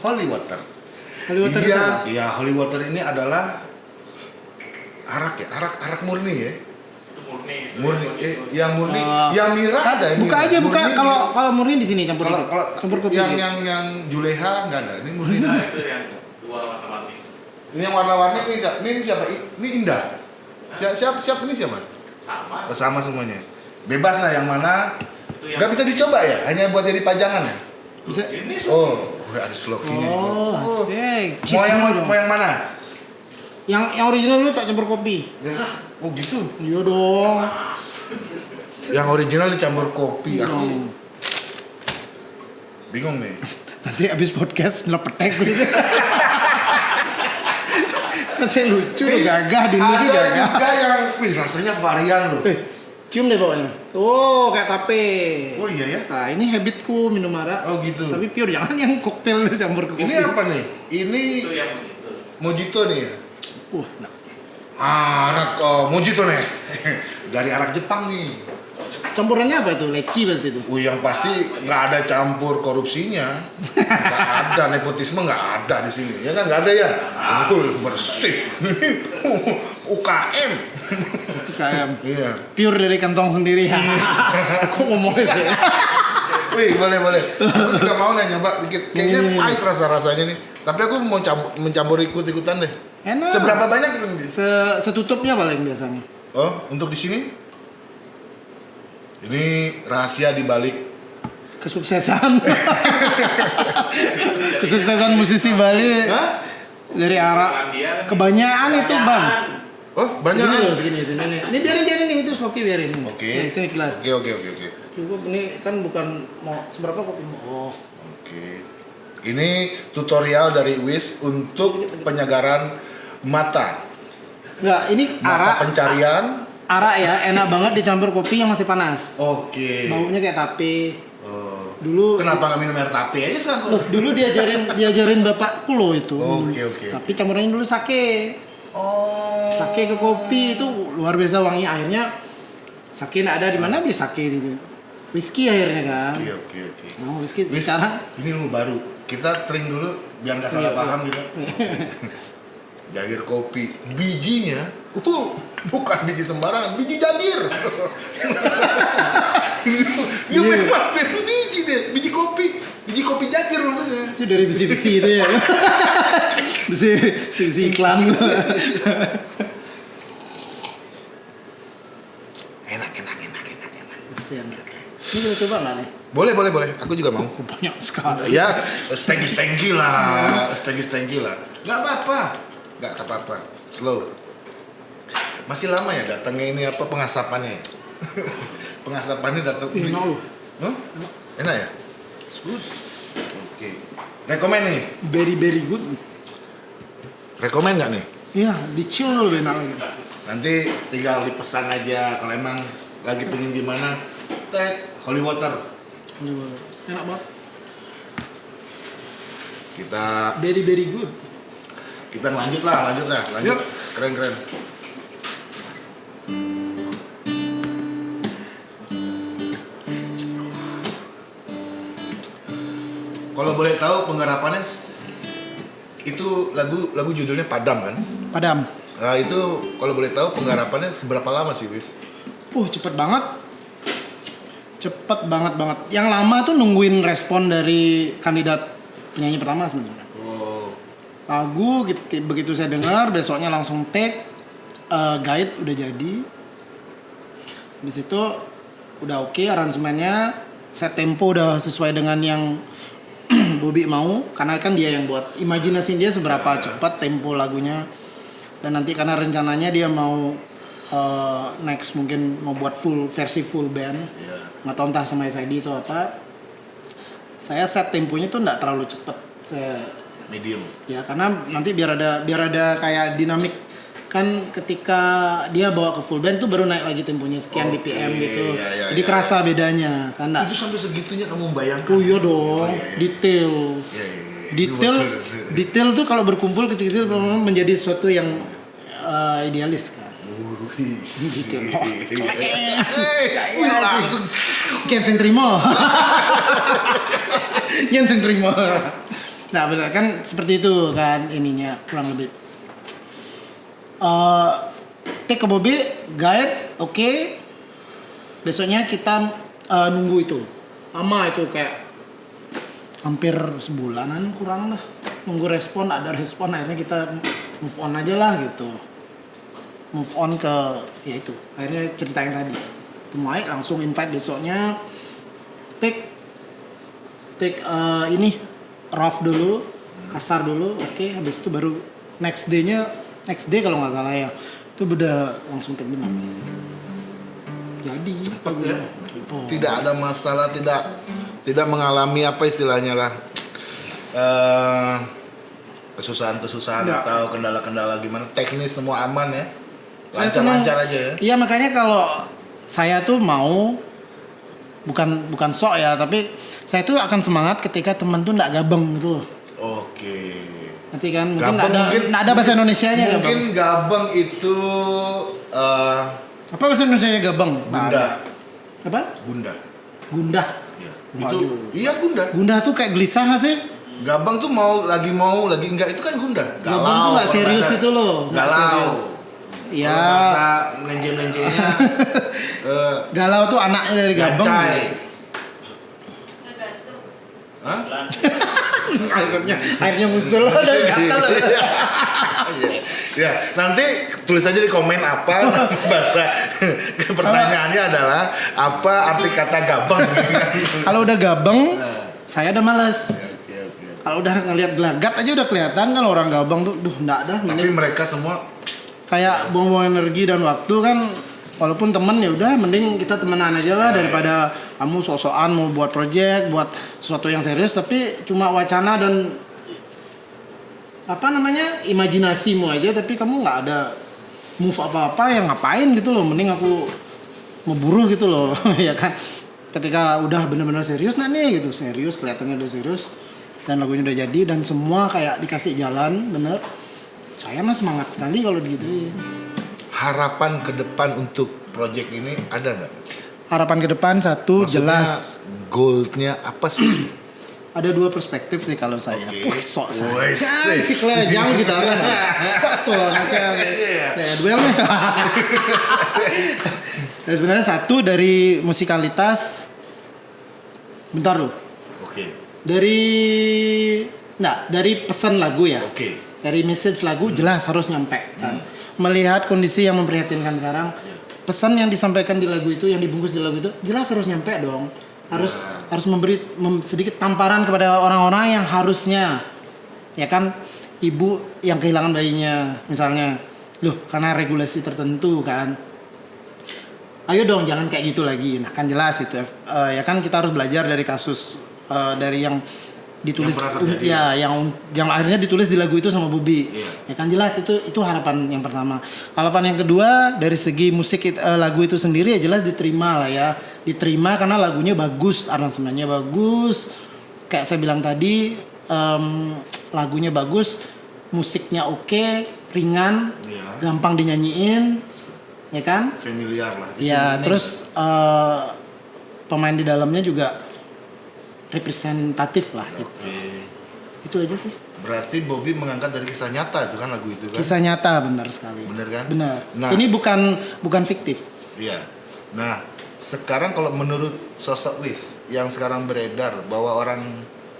Speaker 1: holy water.
Speaker 2: Holy water
Speaker 1: iya,
Speaker 2: itu
Speaker 1: iya holy water ini adalah arak ya, arak arak murni ya.
Speaker 3: Itu murni. itu
Speaker 1: Murni,
Speaker 3: yang
Speaker 1: eh, yang murni,
Speaker 2: Uh,
Speaker 1: yang mirah ada. yang
Speaker 2: Buka aja buka
Speaker 1: Murni
Speaker 2: kalau kalau murni di sini campur
Speaker 1: kalau kalau
Speaker 2: campur kopi.
Speaker 1: yang yang yang juleha nggak ada. Ini murni.
Speaker 3: Nah, itu yang dua warna-warni.
Speaker 1: Ini yang warna-warni ini siapa? Ini, ini siapa? Ini Indah. Siap, siap, siap ini siapa?
Speaker 3: Sama.
Speaker 1: Oh, sama semuanya. Bebas lah yang mana.
Speaker 3: Itu yang
Speaker 1: Nggak bisa dicoba ya? Hanya buat jadi pajangan ya?
Speaker 2: Bisa.
Speaker 3: Ini
Speaker 1: Oh, ada slokinya.
Speaker 2: Oh, asik. Cheese
Speaker 1: Mau yang
Speaker 2: dong.
Speaker 1: mau yang mana?
Speaker 2: Yang yang original lu tak campur kopi.
Speaker 1: Oh gitu.
Speaker 2: Iya dong. (laughs)
Speaker 1: Yang original dicampur kopi.
Speaker 2: Iya
Speaker 1: Aku bingung nih. (laughs)
Speaker 2: Nanti abis podcast ngelepetek gitu. (laughs) kan saya lucu loh, gagah di ini
Speaker 1: Ada
Speaker 2: gagah.
Speaker 1: juga yang, wih rasanya varian loh.
Speaker 2: Eh, cium deh bawahnya. Oh, kayak tape.
Speaker 1: Oh iya ya.
Speaker 2: Nah, ini habitku minum arak.
Speaker 1: Oh gitu.
Speaker 2: Tapi pure jangan yang koktail campur ke kopi.
Speaker 1: Ini apa nih? Ini
Speaker 3: itu yang
Speaker 1: mojito nih. ya?
Speaker 2: Wah, nah.
Speaker 1: Arak oh, mojito nih. (laughs) Dari arak Jepang nih.
Speaker 2: Campurannya apa itu? Leci pasti itu.
Speaker 1: Wih yang pasti nggak ada campur korupsinya, nggak ada nepotisme nggak ada di sini, ya kan nggak ada ya? Wih, bersih, (laughs) UKM,
Speaker 2: KM.
Speaker 1: iya.
Speaker 2: Pure dari kantong sendiri ya. (laughs) Aku ngomongnya sih. (laughs)
Speaker 1: Wih boleh boleh, aku juga mau nih nyoba dikit, kayaknya pahit rasa rasanya nih, tapi aku mau campur, mencampur ikut ikutan deh.
Speaker 2: Enak.
Speaker 1: Seberapa banyak?
Speaker 2: Se setutupnya paling biasanya.
Speaker 1: Oh untuk di sini? Ini rahasia di balik
Speaker 2: Kesuksesan. Kesuksesan musisi Bali
Speaker 1: Hah?
Speaker 2: dari arah kebanyakan itu bang.
Speaker 1: Oh banyak
Speaker 2: loh, segini itu. Ini, ini biarin biarin nih itu Sloki biarin.
Speaker 1: Oke.
Speaker 2: Ini, ini.
Speaker 1: Oke oke oke oke.
Speaker 2: Cukup ini kan bukan mau seberapa kopi mau. Oh.
Speaker 1: Oke. Ini tutorial dari Wis untuk penyegaran mata.
Speaker 2: Enggak, ini
Speaker 1: Mata
Speaker 2: arak
Speaker 1: pencarian.
Speaker 2: Arak ya enak banget dicampur kopi yang masih panas.
Speaker 1: Oke.
Speaker 2: Baunya kayak tape.
Speaker 1: Oh.
Speaker 2: Dulu
Speaker 1: Kenapa nggak minum air tape aja sekarang?
Speaker 2: Loh, dulu diajarin diajarin bapakku loh itu.
Speaker 1: Oke, oke.
Speaker 2: Tapi campurannya dulu sake.
Speaker 1: Oh.
Speaker 2: Sake ke kopi itu luar biasa wangi akhirnya sake nggak ada di mana beli sake gitu. Whisky akhirnya kan.
Speaker 1: Oke oke oke.
Speaker 2: Oh, whisky
Speaker 1: Wis,
Speaker 2: sekarang
Speaker 1: ini ilmu baru. Kita sering dulu biar nggak salah
Speaker 2: Iya,
Speaker 1: paham gitu. (laughs) Jagir kopi, bijinya itu bukan biji sembarangan, biji jagir. (laughs) Dia
Speaker 2: Iya.
Speaker 1: memang memang biji deh, biji kopi, biji kopi jagir maksudnya.
Speaker 2: itu dari besi-besi itu ya. (laughs) besi besi iklan.
Speaker 1: Enak enak enak enak enak.
Speaker 2: Pasti enak. Ini kita coba nggak nih?
Speaker 1: Boleh boleh boleh, aku juga mau.
Speaker 2: Banyak sekali.
Speaker 1: Ya, stengki lah, stengki stengki lah. Gak apa-apa, gak apa-apa. Slow. Masih lama ya datangnya ini apa pengasapannya? ya? (laughs) pengasapannya datang.
Speaker 2: Ih, Enak loh.
Speaker 1: Huh? Enak ya? Good. Oke. Rekomen nih.
Speaker 2: Very very good.
Speaker 1: Rekomen nggak nih?
Speaker 2: Iya, di chill lebih enak lagi.
Speaker 1: Nanti tinggal dipesan aja kalau emang lagi pengen gimana. Tag holy water.
Speaker 2: Coba. Enak banget.
Speaker 1: Kita
Speaker 2: Very very good.
Speaker 1: kita lanjut lah, lanjut lah, lanjut.
Speaker 2: Yuk.
Speaker 1: Keren keren. Kalau boleh tahu penggarapannya itu lagu lagu judulnya Padam kan?
Speaker 2: Padam.
Speaker 1: Nah, itu kalau boleh tahu penggarapannya seberapa lama sih, Wis?
Speaker 2: Uh, cepet banget. Cepet banget banget. Yang lama tuh nungguin respon dari kandidat penyanyi pertama sebenarnya.
Speaker 1: Oh,
Speaker 2: Lagu gitu, begitu saya dengar besoknya langsung take eh, guide udah jadi. Di situ udah oke aransemennya, set tempo udah sesuai dengan yang Bobby mau karena kan dia yang buat. Imajinasi dia seberapa cepat tempo lagunya. Dan nanti karena rencananya dia mau eh, next mungkin mau buat full versi full band.
Speaker 1: Ya.
Speaker 2: nggak tahu entah sama SID atau apa. Saya set temponya tuh nggak terlalu cepet. Saya
Speaker 1: Medium.
Speaker 2: ya karena nanti biar ada biar ada kayak dinamik kan ketika dia bawa ke full band tuh baru naik lagi temponya sekian
Speaker 1: Oke,
Speaker 2: BPM gitu
Speaker 1: ya, ya,
Speaker 2: jadi
Speaker 1: ya,
Speaker 2: kerasa bedanya kan nggak
Speaker 1: Itu sampai segitunya kamu membayangkan?
Speaker 2: oh iya dong
Speaker 1: Oh, iya, iya.
Speaker 2: detail
Speaker 1: Iya, iya, iya.
Speaker 2: detail detail tuh kalau berkumpul kecil-kecil menjadi sesuatu yang eh, idealis kan
Speaker 1: Uh,
Speaker 2: Gitu. (laughs)
Speaker 1: Langsung
Speaker 2: terima. Genseng terima. Nah benar kan seperti itu kan ininya kurang lebih. Eh take ke Bobby, guide, oke. Besoknya kita eh, nunggu itu. Lama itu kayak hampir sebulanan kurang lah. Nunggu respon, ada respon akhirnya kita move on aja lah gitu. Move on ke ya itu. Akhirnya cerita yang tadi. Mike langsung invite besoknya take take eh, ini rough dulu kasar dulu oke habis itu baru next day-nya next day kalau nggak salah ya. Itu udah langsung take benar jadi
Speaker 1: Cepet ya.
Speaker 2: Oh.
Speaker 1: tidak ada masalah tidak tidak mengalami apa istilahnya lah. Eh kesusahan-kesusahan
Speaker 2: Nggak.
Speaker 1: atau kendala-kendala gimana? Teknis semua aman ya? Lancar-lancar aja ya?
Speaker 2: Iya makanya kalau saya tuh mau bukan bukan sok ya tapi saya tuh akan semangat ketika temen tuh nggak gabeng gitu loh.
Speaker 1: Oke
Speaker 2: nanti kan mungkin
Speaker 1: Gabeng
Speaker 2: ada
Speaker 1: mungkin-
Speaker 2: nggak ada bahasa Indonesia nya
Speaker 1: mungkin
Speaker 2: gabeng
Speaker 1: gabeng itu eh
Speaker 2: apa bahasa Indonesia nya gabeng ada. apa
Speaker 1: gunda
Speaker 2: gundah
Speaker 1: Iya. Itu iya gunda
Speaker 2: gundah tuh kayak gelisah nggak sih
Speaker 1: Gabang tuh mau lagi mau lagi enggak itu kan gunda.
Speaker 2: Gabang tuh nggak
Speaker 1: kalau
Speaker 2: serius
Speaker 1: bahasa-
Speaker 2: itu loh, nggak
Speaker 1: Galau.
Speaker 2: serius.
Speaker 1: Ya.
Speaker 2: Ya.
Speaker 1: Bahasa melenje-melenjenya (laughs) eh
Speaker 2: galau tuh anaknya dari gabeng
Speaker 1: gacai. Hah? (laughs) (laughs)
Speaker 2: akhirnya akhirnya musul dari gatal
Speaker 1: Iya. Ya, nanti tulis aja di komen apa. (laughs) Bahasa pertanyaannya adalah apa arti kata gabang. (laughs)
Speaker 2: kalau udah gabeng saya udah males.
Speaker 1: Oke.
Speaker 2: kalau udah ngelihat gelagat aja udah kelihatan kan orang gabeng tuh duh enggak dah
Speaker 1: Tapi mereka semua
Speaker 2: kayak buang-buang energi dan waktu kan walaupun temen ya udah mending kita temenan aja lah daripada kamu sok-sokan mau buat project buat sesuatu yang serius. Tapi cuma wacana dan apa namanya imajinasimu aja. Tapi kamu nggak ada move apa-apa yang ngapain gitu loh. Mending aku memburu gitu loh (laughs) ya kan. Ketika udah bener-bener serius nah nih gitu. Serius kelihatannya udah serius dan lagunya udah jadi dan semua kayak dikasih jalan bener. Saya mah semangat sekali kalau digituin
Speaker 1: harapan ke depan untuk project ini ada nggak?
Speaker 2: harapan ke depan satu
Speaker 1: Maksudnya,
Speaker 2: jelas
Speaker 1: goalnya apa sih? (clears throat)
Speaker 2: ada dua perspektif sih kalau saya. Wih, sok saya
Speaker 1: sih
Speaker 2: jangan kita (laughs) kan satu lah macam
Speaker 1: Iya.
Speaker 2: ya duel nih (laughs) Dan sebenarnya satu dari musikalitas bentar loh
Speaker 1: Oke.
Speaker 2: dari nah dari pesan lagu ya
Speaker 1: Oke.
Speaker 2: dari message lagu jelas harus nyampe kan melihat kondisi yang memprihatinkan sekarang pesan yang disampaikan di lagu itu yang dibungkus di lagu itu jelas harus nyampe dong. Harus harus memberi mem- sedikit tamparan kepada orang-orang yang harusnya. Ya kan? Ibu yang kehilangan bayinya misalnya. Loh karena regulasi tertentu kan? Ayo dong jangan kayak gitu lagi. Nah kan jelas itu Eh, ya kan? Kita harus belajar dari kasus eh, dari yang ditulis
Speaker 1: Yang
Speaker 2: ya yang yang akhirnya ditulis di lagu itu sama Bubi
Speaker 1: Iya.
Speaker 2: ya kan jelas itu itu harapan yang pertama harapan yang kedua dari segi musik it- eh, lagu itu sendiri ya jelas diterima lah ya diterima karena lagunya bagus aransemennya bagus kayak saya bilang tadi em, lagunya bagus musiknya oke ringan
Speaker 1: Iya.
Speaker 2: gampang dinyanyiin ya kan
Speaker 1: Familiar lah.
Speaker 2: ya terus eh, pemain di dalamnya juga representatif lah gitu itu aja sih
Speaker 1: Berarti Bobby mengangkat dari kisah nyata itu kan lagu itu kan?
Speaker 2: kisah nyata benar sekali
Speaker 1: Bener kan?
Speaker 2: benar
Speaker 1: Nah.
Speaker 2: ini bukan bukan fiktif
Speaker 1: Iya. Nah, sekarang kalau menurut sosok Wis yang sekarang beredar bahwa orang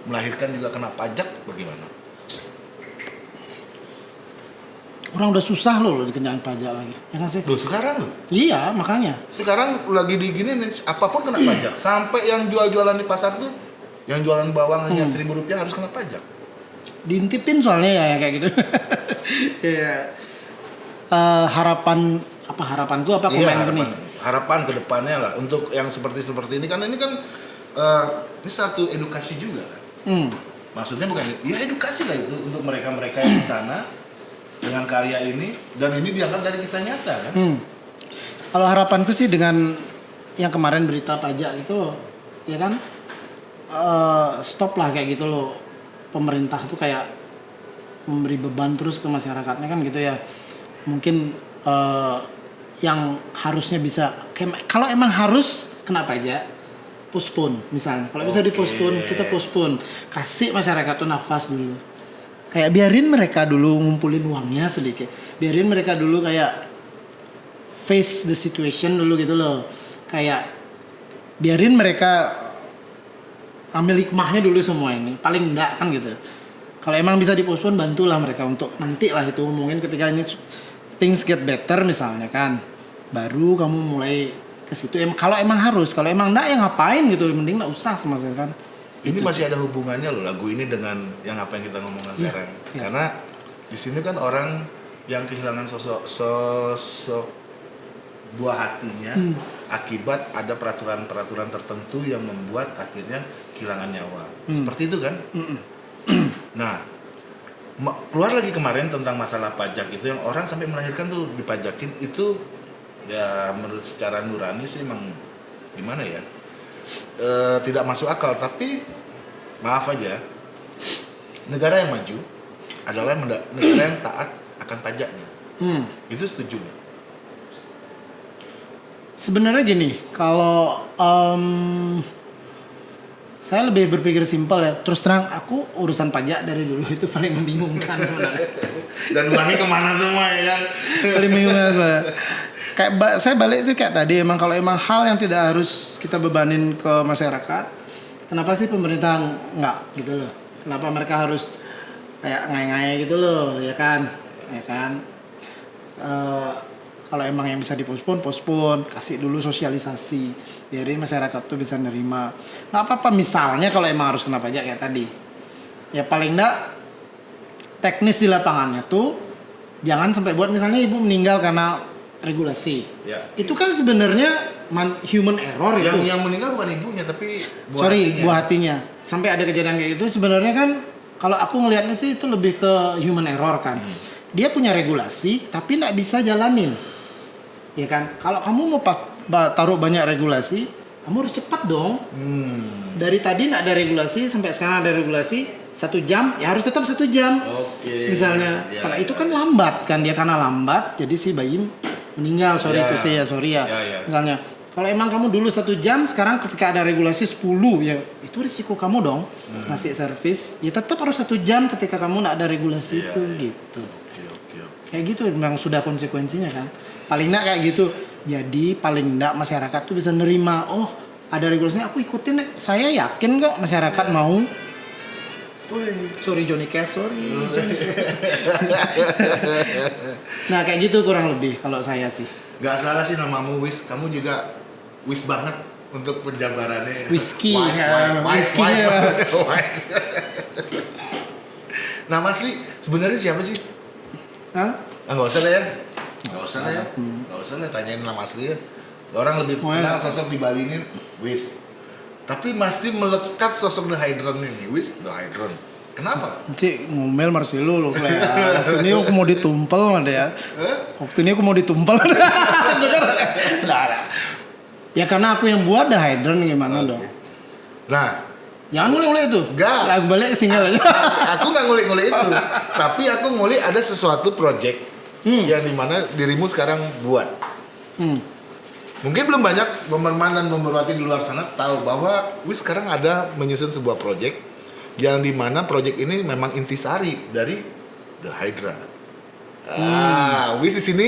Speaker 1: melahirkan juga kena pajak bagaimana?
Speaker 2: orang udah susah loh, loh dikenain pajak lagi ya kan sih
Speaker 1: Loh sekarang loh.
Speaker 2: iya makanya
Speaker 1: Sekarang lagi di gini nih, apa pun kena pajak. (clears throat) Sampai yang jual-jualan di pasar tuh yang jualan bawang hanya
Speaker 2: Hmm.
Speaker 1: seribu rupiah harus kena pajak.
Speaker 2: diintipin soalnya ya kayak gitu (laughs) Iya. Eh, harapan apa harapanku apa
Speaker 1: Iya,
Speaker 2: komenku nih
Speaker 1: harapan, harapan ke depannya lah untuk yang seperti seperti ini kan ini kan eh, ini satu edukasi juga kan.
Speaker 2: hmm.
Speaker 1: Maksudnya bukan ya edukasi lah itu untuk mereka-mereka yang di sana dengan karya ini dan ini diangkat dari kisah nyata kan.
Speaker 2: Hmm. Kalau harapanku sih dengan yang kemarin berita pajak itu ya kan, eh, stop lah kayak gitu loh. Pemerintah tuh kayak memberi beban terus ke masyarakatnya kan gitu ya. Mungkin eh, yang harusnya bisa kalau emang harus kenapa aja? Postpone misalnya. Kalau bisa di postpone kita postpone. Kasih masyarakat tuh nafas dulu. Kayak biarin mereka dulu ngumpulin uangnya sedikit. Biarin mereka dulu kayak face the situation dulu gitu loh. Kayak biarin mereka ambil hikmahnya dulu semua ini. Paling enggak kan gitu. Kalau emang bisa dipospon bantulah mereka untuk nanti lah itu mungkin ketika ini things get better misalnya kan. Baru kamu mulai ke situ. Em kalau emang harus kalau emang enggak ya ngapain gitu. Mending enggak usah sama sekali kan.
Speaker 1: Ini masih ada hubungannya loh lagu ini dengan yang apa yang kita ngomongin
Speaker 2: Iya,
Speaker 1: sekarang.
Speaker 2: iya.
Speaker 1: Karena di sini kan orang yang kehilangan sosok sosok buah hatinya
Speaker 2: Hmm.
Speaker 1: Akibat ada peraturan-peraturan tertentu yang membuat akhirnya kehilangan nyawa.
Speaker 2: Hmm.
Speaker 1: Seperti itu kan? (clears throat) Nah, ma- keluar lagi kemarin tentang masalah pajak itu yang orang sampai melahirkan tuh dipajakin itu ya menurut secara nurani sih emang gimana ya Eh, tidak masuk akal tapi maaf aja negara yang maju adalah negara yang taat akan pajaknya
Speaker 2: hmm.
Speaker 1: itu setuju nggak?
Speaker 2: Sebenarnya gini, kalau em, saya lebih berpikir simpel ya. Terus terang, aku urusan pajak dari dulu itu paling membingungkan sebenarnya. (laughs)
Speaker 1: dan uangnya ke mana semua ya kan
Speaker 2: paling membingungkan sebenarnya. Kayak ba- saya balik itu kayak tadi, emang kalau emang hal yang tidak harus kita bebanin ke masyarakat, kenapa sih pemerintah nggak gitu loh? Kenapa mereka harus kayak ngai-ngai gitu loh, ya kan? Ya kan? Eh, kalau emang yang bisa dipospon, pospon, kasih dulu sosialisasi, biarin masyarakat tuh bisa nerima. Nggak apa-apa misalnya kalau emang harus kena pajak kayak tadi, ya paling enggak teknis di lapangannya tuh jangan sampai buat misalnya ibu meninggal karena regulasi.
Speaker 1: ya
Speaker 2: Itu kan sebenarnya man- human error
Speaker 1: yang
Speaker 2: itu.
Speaker 1: yang meninggal bukan ibunya tapi buah
Speaker 2: Sorry,
Speaker 1: hatinya.
Speaker 2: buah hatinya. Sampai ada kejadian kayak gitu sebenarnya kan kalau aku ngelihatnya sih itu lebih ke human error kan.
Speaker 1: Hmm.
Speaker 2: Dia punya regulasi tapi nggak bisa jalanin. Ya kan? Kalau kamu mau taruh banyak regulasi, kamu harus cepat dong.
Speaker 1: Hmm,
Speaker 2: Dari tadi nggak ada regulasi sampai sekarang ada regulasi satu jam, ya harus tetap satu jam.
Speaker 1: oke
Speaker 2: Misalnya,
Speaker 1: Ya,
Speaker 2: karena
Speaker 1: ya.
Speaker 2: itu kan lambat kan dia karena lambat, jadi si bayi meninggal. Sorry
Speaker 1: Ya.
Speaker 2: itu sih ya sorry ya.
Speaker 1: Ya, ya.
Speaker 2: Misalnya, kalau emang kamu dulu satu jam, sekarang ketika ada regulasi 10 ya itu risiko kamu dong
Speaker 1: Hmm.
Speaker 2: ngasih servis. Ya tetap harus satu jam ketika kamu nggak ada regulasi
Speaker 1: Iya,
Speaker 2: itu
Speaker 1: iya.
Speaker 2: gitu. Kayak gitu memang sudah konsekuensinya kan. Paling enggak kayak gitu. Jadi paling enggak masyarakat tuh bisa nerima. Oh ada regulasinya aku ikutin. deh. Saya yakin kok masyarakat
Speaker 1: Iya.
Speaker 2: mau. Sorry Johnny Cash, sorry. Johnny Cash. (laughs) nah kayak gitu kurang lebih kalau saya sih.
Speaker 1: Gak salah sih namamu Wis, kamu juga Wis banget untuk penjabarannya.
Speaker 2: Whisky,
Speaker 1: wise,
Speaker 2: ya,
Speaker 1: wise, wise,
Speaker 2: whisky-nya.
Speaker 1: wise, (laughs) wise. nah Mas Li, sebenarnya siapa sih?
Speaker 2: Hah?
Speaker 1: Ah, nggak usah lah ya. Nggak usah lah ya. Nggak usah lah tanyain nama asli ya. Orang lebih
Speaker 2: Oh,
Speaker 1: kenal
Speaker 2: ya.
Speaker 1: sosok di Bali ini Wis. Tapi masih melekat sosok The Hydron ini. Wis The Hydron. Kenapa?
Speaker 2: Cik ngomel Marcelo loh Clay. Waktu ini aku mau ditumpel ada ya. Waktu ini aku mau ditumpel. (laughs) Nah, nah. Ya karena aku yang buat dah hydron gimana dong.
Speaker 1: Nah,
Speaker 2: Jangan ngulik-ngulik itu.
Speaker 1: Enggak.
Speaker 2: Lagu balik ke single aja. (laughs)
Speaker 1: aku nggak ngulik-ngulik itu. Tapi aku ngulik ada sesuatu project
Speaker 2: Hmm.
Speaker 1: yang di mana dirimu sekarang buat.
Speaker 2: Hmm.
Speaker 1: Mungkin belum banyak pemerman dan pemerwati di luar sana tahu bahwa Wis sekarang ada menyusun sebuah project yang di mana project ini memang intisari dari The Hydra. Ah, Wis di sini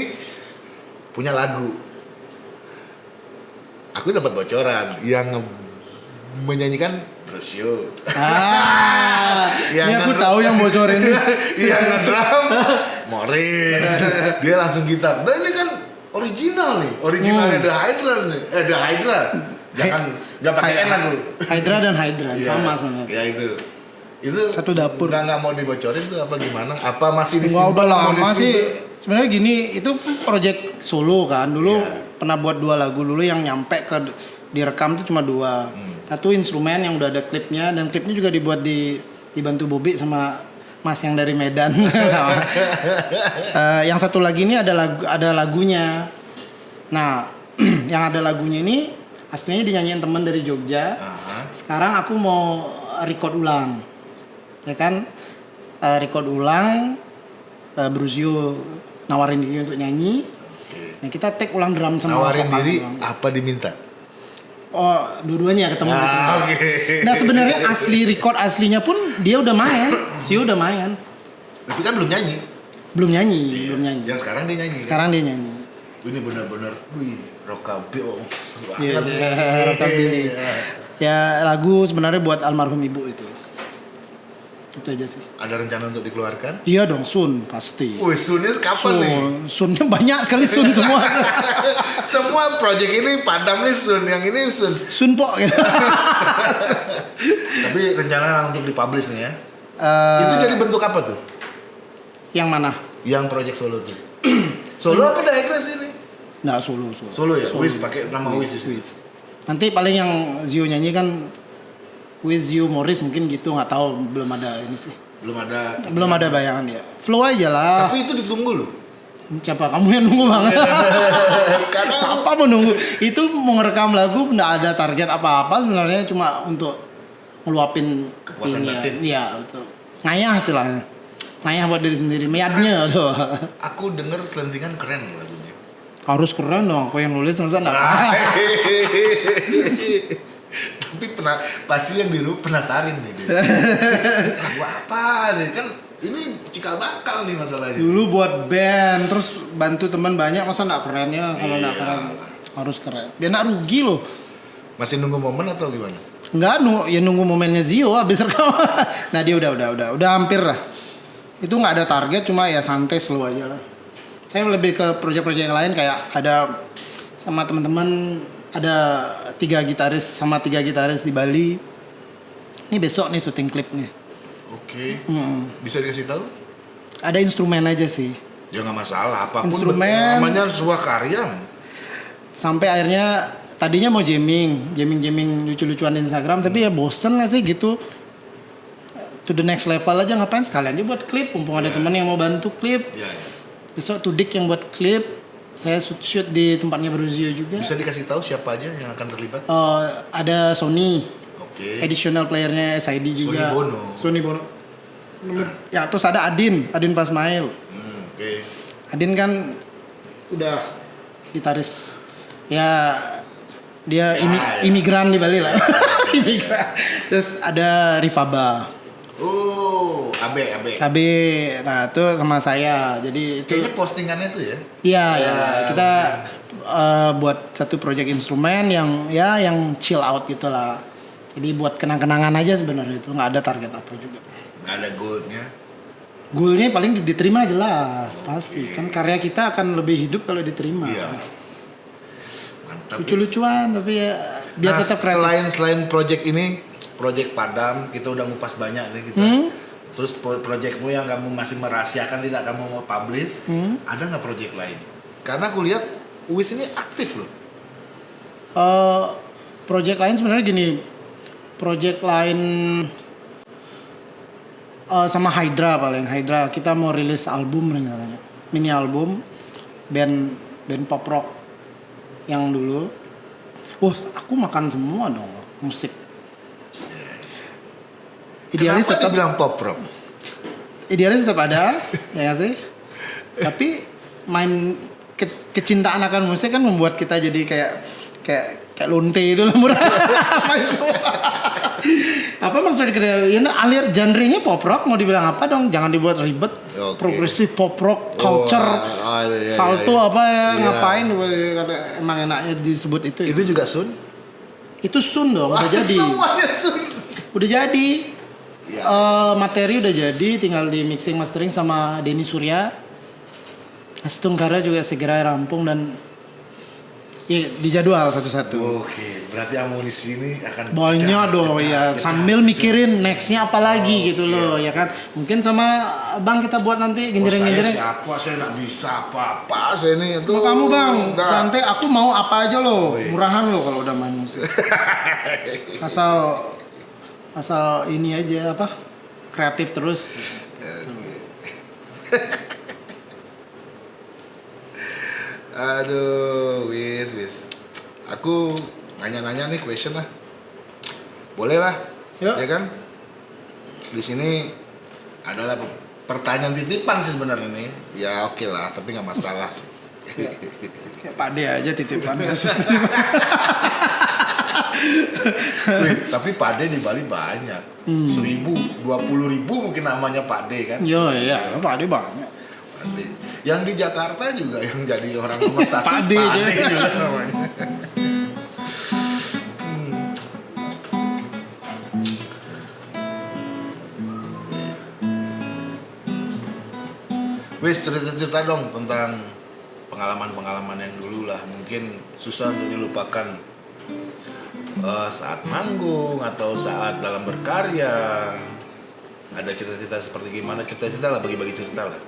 Speaker 1: punya lagu. Aku dapat bocoran yang menyanyikan Brosio.
Speaker 2: Ah,
Speaker 1: Yang
Speaker 2: ini aku
Speaker 1: nge-
Speaker 2: tahu yang bocorin. (laughs)
Speaker 1: yang ngedrum Morris (laughs) dia langsung gitar nah ini kan original nih originalnya
Speaker 2: Hmm.
Speaker 1: The Hydra nih eh The Hydra jangan nggak pakai N aku
Speaker 2: Hydra dan Hydra
Speaker 1: Iya,
Speaker 2: sama sebenarnya.
Speaker 1: ya itu itu
Speaker 2: Satu dapur.
Speaker 1: nggak nggak mau dibocorin tuh apa gimana apa masih di
Speaker 2: Enggak udah lama sih. Sebenarnya gini, itu kan project solo kan. Dulu
Speaker 1: Iya.
Speaker 2: pernah buat dua lagu dulu yang nyampe ke direkam tuh cuma dua.
Speaker 1: Hmm.
Speaker 2: Satu instrumen yang udah ada klipnya dan klipnya juga dibuat di dibantu Bobby sama Mas yang dari Medan (laughs) sama. Eh, yang satu lagi ini ada lagu ada lagunya. Nah, (clears throat) yang ada lagunya ini aslinya dinyanyiin teman dari Jogja
Speaker 1: Aha.
Speaker 2: sekarang aku mau record ulang ya kan Eh, record ulang uh, Bruzio nawarin diri untuk nyanyi. Nah, kita take ulang drum sama
Speaker 1: Nawarin diri apa diminta?
Speaker 2: Oh, dua-duanya ketemu gitu.
Speaker 1: Ah, oke.
Speaker 2: Nah, sebenarnya asli record aslinya pun dia udah main. Sio udah main.
Speaker 1: Tapi kan belum nyanyi.
Speaker 2: Belum nyanyi, belum nyanyi.
Speaker 1: Yang sekarang dia nyanyi. kan?
Speaker 2: Sekarang dia nyanyi.
Speaker 1: Ini benar-benar, wih, rockabilly
Speaker 2: Iya, iya, rockabilly. Ya lagu sebenarnya buat almarhum ibu itu. Itu aja sih.
Speaker 1: Ada rencana untuk dikeluarkan?
Speaker 2: Iya dong, Sun pasti.
Speaker 1: Wih, Sunnya kapan nih?
Speaker 2: Sun, Sunnya banyak sekali Sun (laughs) semua.
Speaker 1: Semua project ini padam nih Sun, yang ini Sun.
Speaker 2: Sun po gitu. (laughs)
Speaker 1: Tapi rencana untuk dipublish nih ya.
Speaker 2: Eh,
Speaker 1: Itu jadi bentuk apa tuh?
Speaker 2: yang mana?
Speaker 1: Yang project solo tuh. (clears throat) solo apa Digress ini?
Speaker 2: Nggak solo, solo.
Speaker 1: Solo ya? Wiz pakai nama Wiz. sini.
Speaker 2: Nanti paling yang Zio nyanyi kan with you Morris mungkin gitu nggak tahu belum ada ini sih.
Speaker 1: Belum ada.
Speaker 2: Belum ada bayangan ya. Flow aja lah.
Speaker 1: Tapi itu ditunggu loh.
Speaker 2: Siapa kamu yang nunggu banget? (laughs)
Speaker 1: Karena (laughs)
Speaker 2: Siapa mau nunggu? Itu mau ngerekam lagu nggak ada target apa-apa sebenarnya cuma untuk ngeluapin
Speaker 1: Kepuasan
Speaker 2: ya.
Speaker 1: batin.
Speaker 2: Iya, betul. Ngayah istilahnya. Ngayah buat diri sendiri, meyadnya tuh.
Speaker 1: aku denger selentingan keren lagunya.
Speaker 2: Harus keren dong, aku yang nulis masa enggak? (laughs)
Speaker 1: Tapi pernah pasti yang di rumah penasaran nih dia. (laughs) Lagu apa nih kan ini cikal bakal nih masalahnya.
Speaker 2: Dulu buat band, terus bantu teman banyak, masa nggak keren ya? Kalau nggak
Speaker 1: Iya.
Speaker 2: keren, harus keren. Dia nggak rugi loh.
Speaker 1: Masih nunggu momen atau gimana?
Speaker 2: Nggak, nu, ya nunggu momennya Zio habis rekam. (laughs) nah dia udah, udah, udah, udah hampir lah. Itu nggak ada target, cuma ya santai slow aja lah. Saya lebih ke proyek-proyek yang lain kayak ada sama teman-teman ada tiga gitaris sama tiga gitaris di Bali. Ini besok nih syuting klip nih.
Speaker 1: Oke.
Speaker 2: Mm.
Speaker 1: Bisa dikasih tahu?
Speaker 2: Ada instrumen aja sih.
Speaker 1: Ya nggak masalah apa pun
Speaker 2: Instrumen.
Speaker 1: namanya sebuah karya.
Speaker 2: Sampai akhirnya tadinya mau jamming, jamming-jamming lucu-lucuan di Instagram, tapi ya bosen gak sih gitu. To the next level aja ngapain sekalian dia buat klip, mumpung ada teman yang mau bantu klip.
Speaker 1: Ya, ya.
Speaker 2: Besok Tudik yang buat klip, saya shoot, shoot di tempatnya Bruzio juga.
Speaker 1: Bisa dikasih tahu siapa aja yang akan terlibat?
Speaker 2: Eh, ada Sony,
Speaker 1: Oke.
Speaker 2: additional playernya SID juga.
Speaker 1: Bono.
Speaker 2: Sony Bono. Ya terus ada Adin, Adin Pasmail.
Speaker 1: Hmm, Oke.
Speaker 2: Adin kan udah gitaris ya dia imi-
Speaker 1: Ya, ya.
Speaker 2: imigran di Bali lah (laughs) imigran terus ada Rifaba
Speaker 1: Oh, Abe, Abe.
Speaker 2: KB nah itu sama saya jadi itu
Speaker 1: Kayaknya postingannya tuh ya.
Speaker 2: iya ya
Speaker 1: Ya.
Speaker 2: kita eh, buat satu project instrumen yang ya yang chill out gitu lah jadi buat kenang-kenangan aja sebenarnya itu nggak ada target apa juga
Speaker 1: Nggak ada goldnya.
Speaker 2: goalnya paling diterima jelas pasti kan karya kita akan lebih hidup kalau diterima
Speaker 1: Iya. Mantap.
Speaker 2: lucu-lucuan tapi ya biar
Speaker 1: Nah,
Speaker 2: tetap kreatif.
Speaker 1: Selain selain project ini, project Padam kita udah ngupas banyak nih kita.
Speaker 2: Hmm?
Speaker 1: Terus pro- projectmu yang kamu masih merahasiakan tidak kamu mau publish,
Speaker 2: Hmm?
Speaker 1: ada nggak project lain? Karena aku lihat Uwis ini aktif loh.
Speaker 2: Eh, project lain sebenarnya gini, project lain eh, sama Hydra paling Hydra kita mau rilis album rencananya, mini album band band pop rock yang dulu. Wah, aku makan semua dong musik. Idealis
Speaker 1: Kenapa
Speaker 2: tetap
Speaker 1: dibilang pop rock?
Speaker 2: idealis tetap ada ya nggak sih tapi main ke- kecintaan akan musik kan membuat kita jadi kayak kayak kayak lonte itu lah (laughs) murah Main semua. apa maksudnya ya alir genrenya pop rock mau dibilang apa dong jangan dibuat ribet
Speaker 1: Oke.
Speaker 2: progresif pop rock culture
Speaker 1: Oh, ah, iya, iya,
Speaker 2: salto
Speaker 1: iya.
Speaker 2: apa ya
Speaker 1: Iya.
Speaker 2: ngapain emang enaknya disebut itu
Speaker 1: Itu juga Sun?
Speaker 2: itu sun dong udah
Speaker 1: Wah,
Speaker 2: jadi
Speaker 1: Semuanya Sun.
Speaker 2: udah jadi
Speaker 1: Iya.
Speaker 2: Eh, materi udah jadi tinggal di mixing mastering sama Denny Surya Astung juga segera rampung dan ya, dijadwal satu-satu
Speaker 1: Oke, berarti amunisi ini akan
Speaker 2: banyak dong ya
Speaker 1: jedak,
Speaker 2: sambil
Speaker 1: jedak.
Speaker 2: mikirin nextnya apa lagi
Speaker 1: Oh,
Speaker 2: gitu loh ya kan mungkin sama bang kita buat nanti
Speaker 1: Oh, saya
Speaker 2: genjreng-genjreng
Speaker 1: siapa? Saya nggak bisa apa-apa. Saya ini.
Speaker 2: sama
Speaker 1: aduh,
Speaker 2: kamu bang
Speaker 1: enggak.
Speaker 2: santai aku mau apa aja loh
Speaker 1: Wih.
Speaker 2: murahan loh kalau udah main musik (laughs) asal asal ini aja apa kreatif terus (laughs)
Speaker 1: Aduh, wis wis. Aku nanya-nanya nih question lah. Boleh lah.
Speaker 2: Yuk.
Speaker 1: Ya kan? Di sini adalah pe- pertanyaan titipan sih sebenarnya nih. Ya oke lah, tapi nggak masalah sih.
Speaker 2: Kayak Pak De aja titipan khusus. (laughs) (laughs)
Speaker 1: Wih, tapi Pade di Bali banyak. Seribu, dua puluh ribu mungkin namanya Pade kan.
Speaker 2: Yo iya, Pak De banyak.
Speaker 1: Pade. Yang di Jakarta juga yang jadi orang (laughs) nomor satu
Speaker 2: Pade aja.
Speaker 1: juga namanya. (laughs) Wis cerita-cerita dong tentang pengalaman-pengalaman yang dulu lah mungkin susah untuk dilupakan Eh, saat manggung atau saat dalam berkarya. Ada cerita-cerita seperti gimana? Cerita-cerita lah bagi-bagi cerita lah.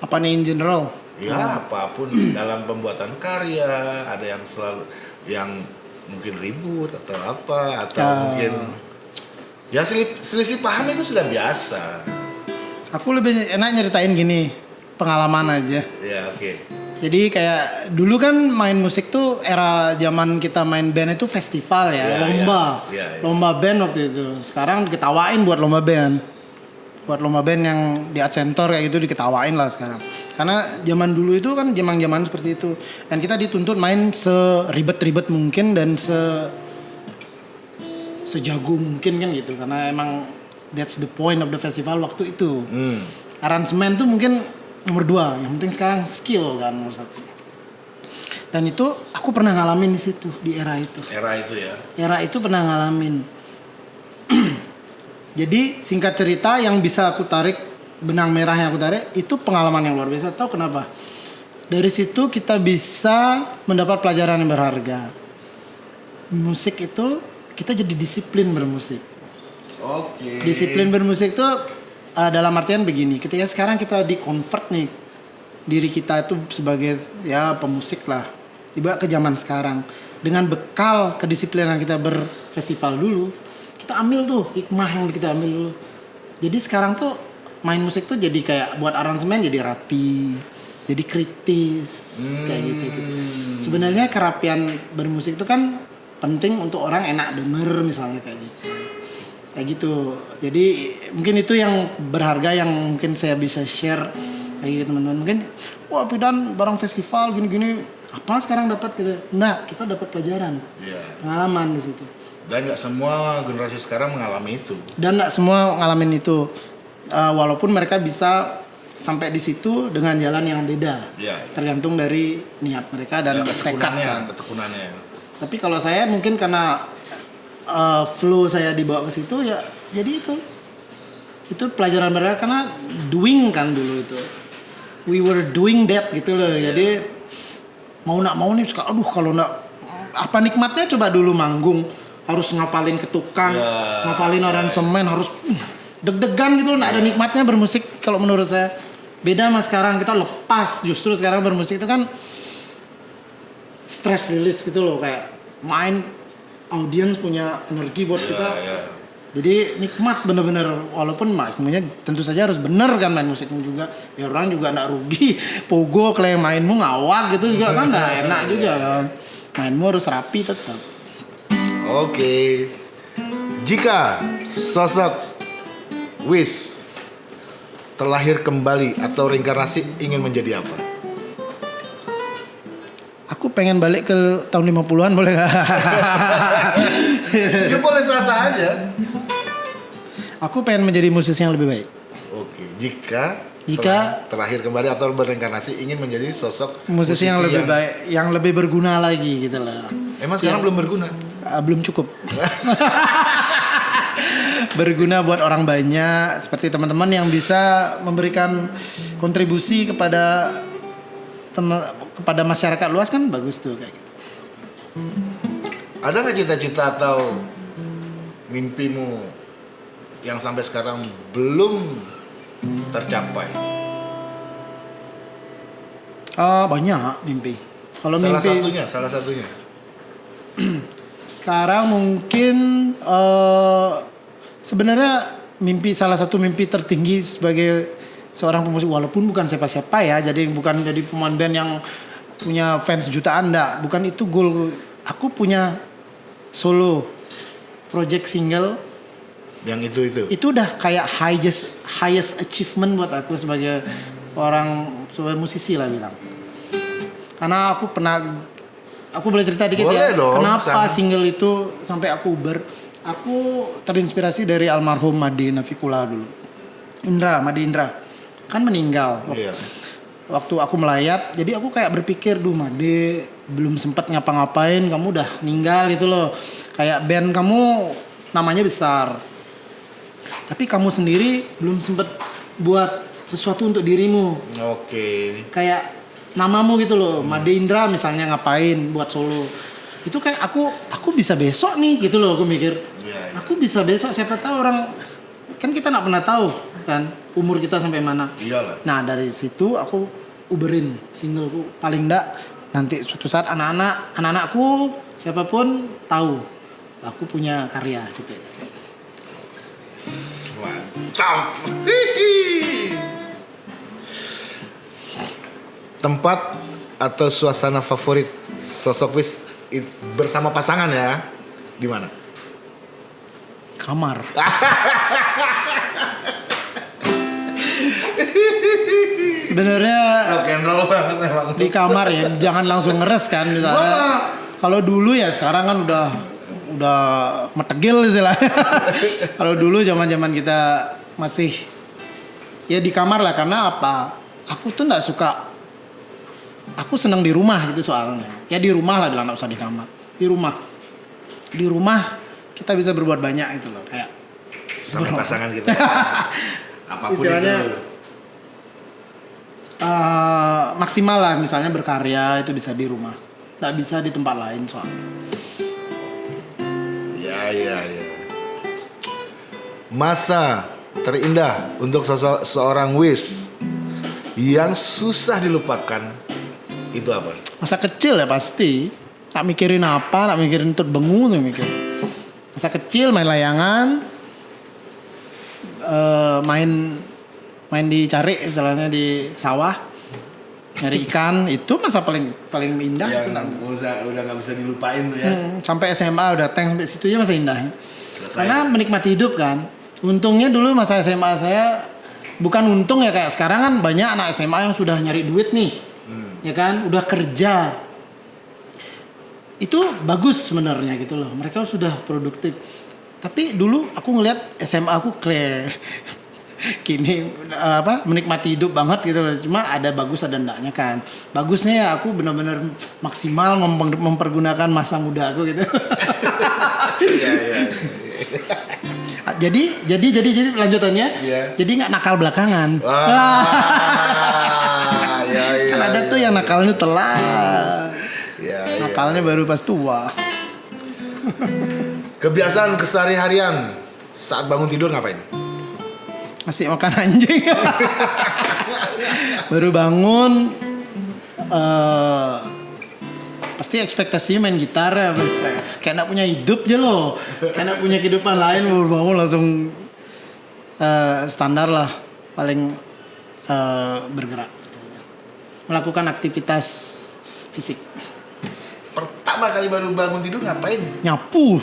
Speaker 2: Apa nih in general?
Speaker 1: ya apa pun. (clears throat) Dalam pembuatan karya ada yang selalu yang mungkin ribut atau apa atau
Speaker 2: Ah.
Speaker 1: mungkin ya selisih, selisih paham itu sudah biasa.
Speaker 2: Aku lebih enak nyeritain gini, pengalaman aja.
Speaker 1: ya oke
Speaker 2: Jadi kayak dulu kan main musik tuh era zaman kita main band itu festival ya,
Speaker 1: Iya,
Speaker 2: lomba.
Speaker 1: iya. Iya, iya.
Speaker 2: Lomba band waktu itu. Sekarang diketawain buat lomba band. Buat lomba band yang di Art Center kayak gitu diketawain lah sekarang. Karena zaman dulu itu kan zaman-zaman seperti itu. Dan kita dituntut main seribet-ribet mungkin dan se sejago mungkin kan gitu. Karena emang that's the point of the festival waktu itu
Speaker 1: hmm.
Speaker 2: aransemen tuh mungkin nomor dua yang penting sekarang skill kan nomor satu. Dan itu aku pernah ngalamin di situ di era itu.
Speaker 1: Era itu ya?
Speaker 2: Era itu pernah ngalamin. (clears throat) Jadi singkat cerita yang bisa aku tarik benang merah yang aku tarik itu pengalaman yang luar biasa. Tahu kenapa? Dari situ kita bisa mendapat pelajaran yang berharga. Musik itu kita jadi disiplin bermusik.
Speaker 1: Oke.
Speaker 2: Disiplin bermusik tuh uh, dalam artian begini, ketika sekarang kita di convert nih diri kita itu sebagai ya pemusik lah, tiba ke zaman sekarang dengan bekal kedisiplinan kita berfestival dulu, kita ambil tuh hikmah yang kita ambil dulu. Jadi sekarang tuh main musik tuh jadi kayak buat aransemen jadi rapi, jadi kritis kayak gitu gitu. Sebenarnya kerapian bermusik itu kan penting untuk orang enak denger misalnya kayak gitu kayak gitu. Jadi mungkin itu yang berharga yang mungkin saya bisa share bagi teman-teman. Mungkin wah Pidan barang festival gini-gini apa sekarang dapat? Gitu. Nah kita dapat pelajaran
Speaker 1: ya
Speaker 2: pengalaman di situ.
Speaker 1: Dan nggak semua generasi sekarang mengalami itu.
Speaker 2: Dan nggak semua ngalamin itu. Uh, walaupun mereka bisa sampai di situ dengan jalan yang beda.
Speaker 1: Ya
Speaker 2: tergantung dari niat mereka dan
Speaker 1: Ya,
Speaker 2: tekad
Speaker 1: ketekunannya
Speaker 2: kan
Speaker 1: ketekunannya.
Speaker 2: Tapi kalau saya mungkin karena uh, flow saya dibawa ke situ ya jadi itu. Itu pelajaran mereka karena doing kan dulu itu. We were doing that gitu loh. Jadi mau nak mau nih suka aduh kalau nak apa nikmatnya coba dulu manggung harus ngapalin ketukan,
Speaker 1: Ya,
Speaker 2: ngapalin aransemen harus uh, deg-degan gitu loh. Nggak ada nikmatnya bermusik kalau menurut saya. Beda sama sekarang kita lepas justru sekarang bermusik itu kan stress release gitu loh kayak main audiens punya energi buat kita
Speaker 1: ya.
Speaker 2: jadi nikmat bener-bener walaupun mas semuanya tentu saja harus bener kan main musikmu juga ya orang juga nggak rugi (laughs) pogo yang mainmu ngawak gitu juga kan nggak enak juga kan mainmu harus rapi tetap
Speaker 1: Oke. Jika sosok Wis terlahir kembali atau reinkarnasi ingin menjadi apa?
Speaker 2: Aku pengen balik ke tahun 50-an boleh nggak (laughs)
Speaker 1: ya boleh sah-sah aja.
Speaker 2: aku pengen menjadi musisi yang lebih baik
Speaker 1: Oke. Jika
Speaker 2: Jika-
Speaker 1: terlahir kembali atau berreinkarnasi ingin menjadi sosok
Speaker 2: musisi yang lebih baik yang lebih berguna lagi gitu lah
Speaker 1: Emang sekarang belum berguna?
Speaker 2: Ah, belum cukup. (laughs) Berguna buat orang banyak seperti teman-teman yang bisa memberikan kontribusi kepada kepada masyarakat luas kan bagus tuh kayak gitu.
Speaker 1: Ada nggak cita-cita atau mimpimu yang sampai sekarang belum tercapai?
Speaker 2: Ah, banyak mimpi. Kalau
Speaker 1: salah
Speaker 2: mimpi
Speaker 1: satunya, salah satunya. (clears throat)
Speaker 2: sekarang mungkin eh sebenarnya mimpi salah satu mimpi tertinggi sebagai seorang pemusik walaupun bukan siapa-siapa ya jadi bukan jadi pemain band yang punya fans jutaan enggak bukan itu goal aku punya solo project single
Speaker 1: Yang itu itu.
Speaker 2: itu udah kayak highest highest achievement buat aku sebagai orang sebagai musisi lah bilang Karena aku pernah aku boleh cerita dikit
Speaker 1: Boleh
Speaker 2: ya.
Speaker 1: dong,
Speaker 2: Kenapa
Speaker 1: sana.
Speaker 2: single itu sampai aku Uber? Aku terinspirasi dari almarhum Made Navikula dulu. Indra, Made Indra. Kan meninggal.
Speaker 1: Iya.
Speaker 2: Waktu aku melayat, jadi aku kayak berpikir, duh Made belum sempat ngapa-ngapain, kamu udah meninggal gitu loh. Kayak band kamu namanya besar. Tapi kamu sendiri belum sempat buat sesuatu untuk dirimu
Speaker 1: Oke.
Speaker 2: kayak namamu gitu loh Made Indra misalnya ngapain buat solo itu kayak aku aku bisa besok nih gitu loh aku mikir
Speaker 1: Iya, iya.
Speaker 2: aku bisa besok siapa tahu orang kan kita nggak pernah tahu kan umur kita sampai mana
Speaker 1: Iyalah.
Speaker 2: nah dari situ aku uberin singleku paling enggak nanti suatu saat anak-anak anak-anakku siapa pun tahu aku punya karya gitu ya
Speaker 1: Mantap. Tempat atau suasana favorit sosok wis bersama pasangan ya? Di mana?
Speaker 2: kamar (laughs) sebenarnya
Speaker 1: Rock and roll banget emang.
Speaker 2: di kamar ya jangan langsung ngeres kan misalnya. Kalau dulu ya sekarang kan udah udah metegil istilahnya (laughs) kalau dulu zaman zaman kita masih ya di kamar lah karena apa? Aku tuh nggak suka aku senang di rumah gitu soalnya. Ya di rumah lah bilang nggak usah di kamar. Di rumah. Di rumah kita bisa berbuat banyak gitu loh kayak
Speaker 1: Sama pasangan kita. (laughs) Apa pun
Speaker 2: Istilahnya,
Speaker 1: itu.
Speaker 2: Eh, maksimal lah misalnya berkarya itu bisa di rumah nggak bisa di tempat lain soalnya
Speaker 1: Ya, ya, ya. Masa terindah untuk sosok seorang Wis yang susah dilupakan itu apa?
Speaker 2: masa kecil ya pasti tak mikirin apa tak mikirin tut bengu tuh mikir masa kecil main layangan eh, main main dicari istilahnya di sawah nyari ikan. Itu masa paling paling indah itu. nak-
Speaker 1: udah nggak bisa dilupain tuh
Speaker 2: Hmm, sampai SMA udah tank sampai situ aja masa indah.
Speaker 1: Selesai.
Speaker 2: karena menikmati hidup kan. Untungnya dulu masa SMA saya bukan untung ya kayak sekarang kan banyak anak SMA yang sudah nyari duit nih. Ya kan udah kerja. Itu bagus sebenarnya gitu loh. Mereka sudah produktif. Tapi dulu aku ngelihat SMA aku kle (laughs) kini eh, apa menikmati hidup banget gitu loh cuma ada bagus ada enggaknya kan bagusnya ya aku benar-benar maksimal mem- mempergunakan masa muda aku gitu
Speaker 1: Iya, iya.
Speaker 2: jadi jadi jadi jadi lanjutannya
Speaker 1: Iya.
Speaker 2: jadi nggak nakal belakangan
Speaker 1: Wah, (laughs) ya, ya,
Speaker 2: kan ada
Speaker 1: ya,
Speaker 2: tuh yang
Speaker 1: ya.
Speaker 2: nakalnya telat
Speaker 1: Ya, ya.
Speaker 2: nakalnya baru pas tua (laughs)
Speaker 1: Kebiasaan kesehari-harian saat bangun tidur ngapain?
Speaker 2: Ngasih makan anjing. Baru bangun eh pasti ekspektasinya main gitar ya. Kayak nak punya hidup aja loh. Kayak nak punya kehidupan lain baru bangun langsung eh, standar lah. Paling eh, bergerak gitu. melakukan aktivitas fisik
Speaker 1: Pertama kali baru bangun tidur ngapain?
Speaker 2: nyapu (laughs)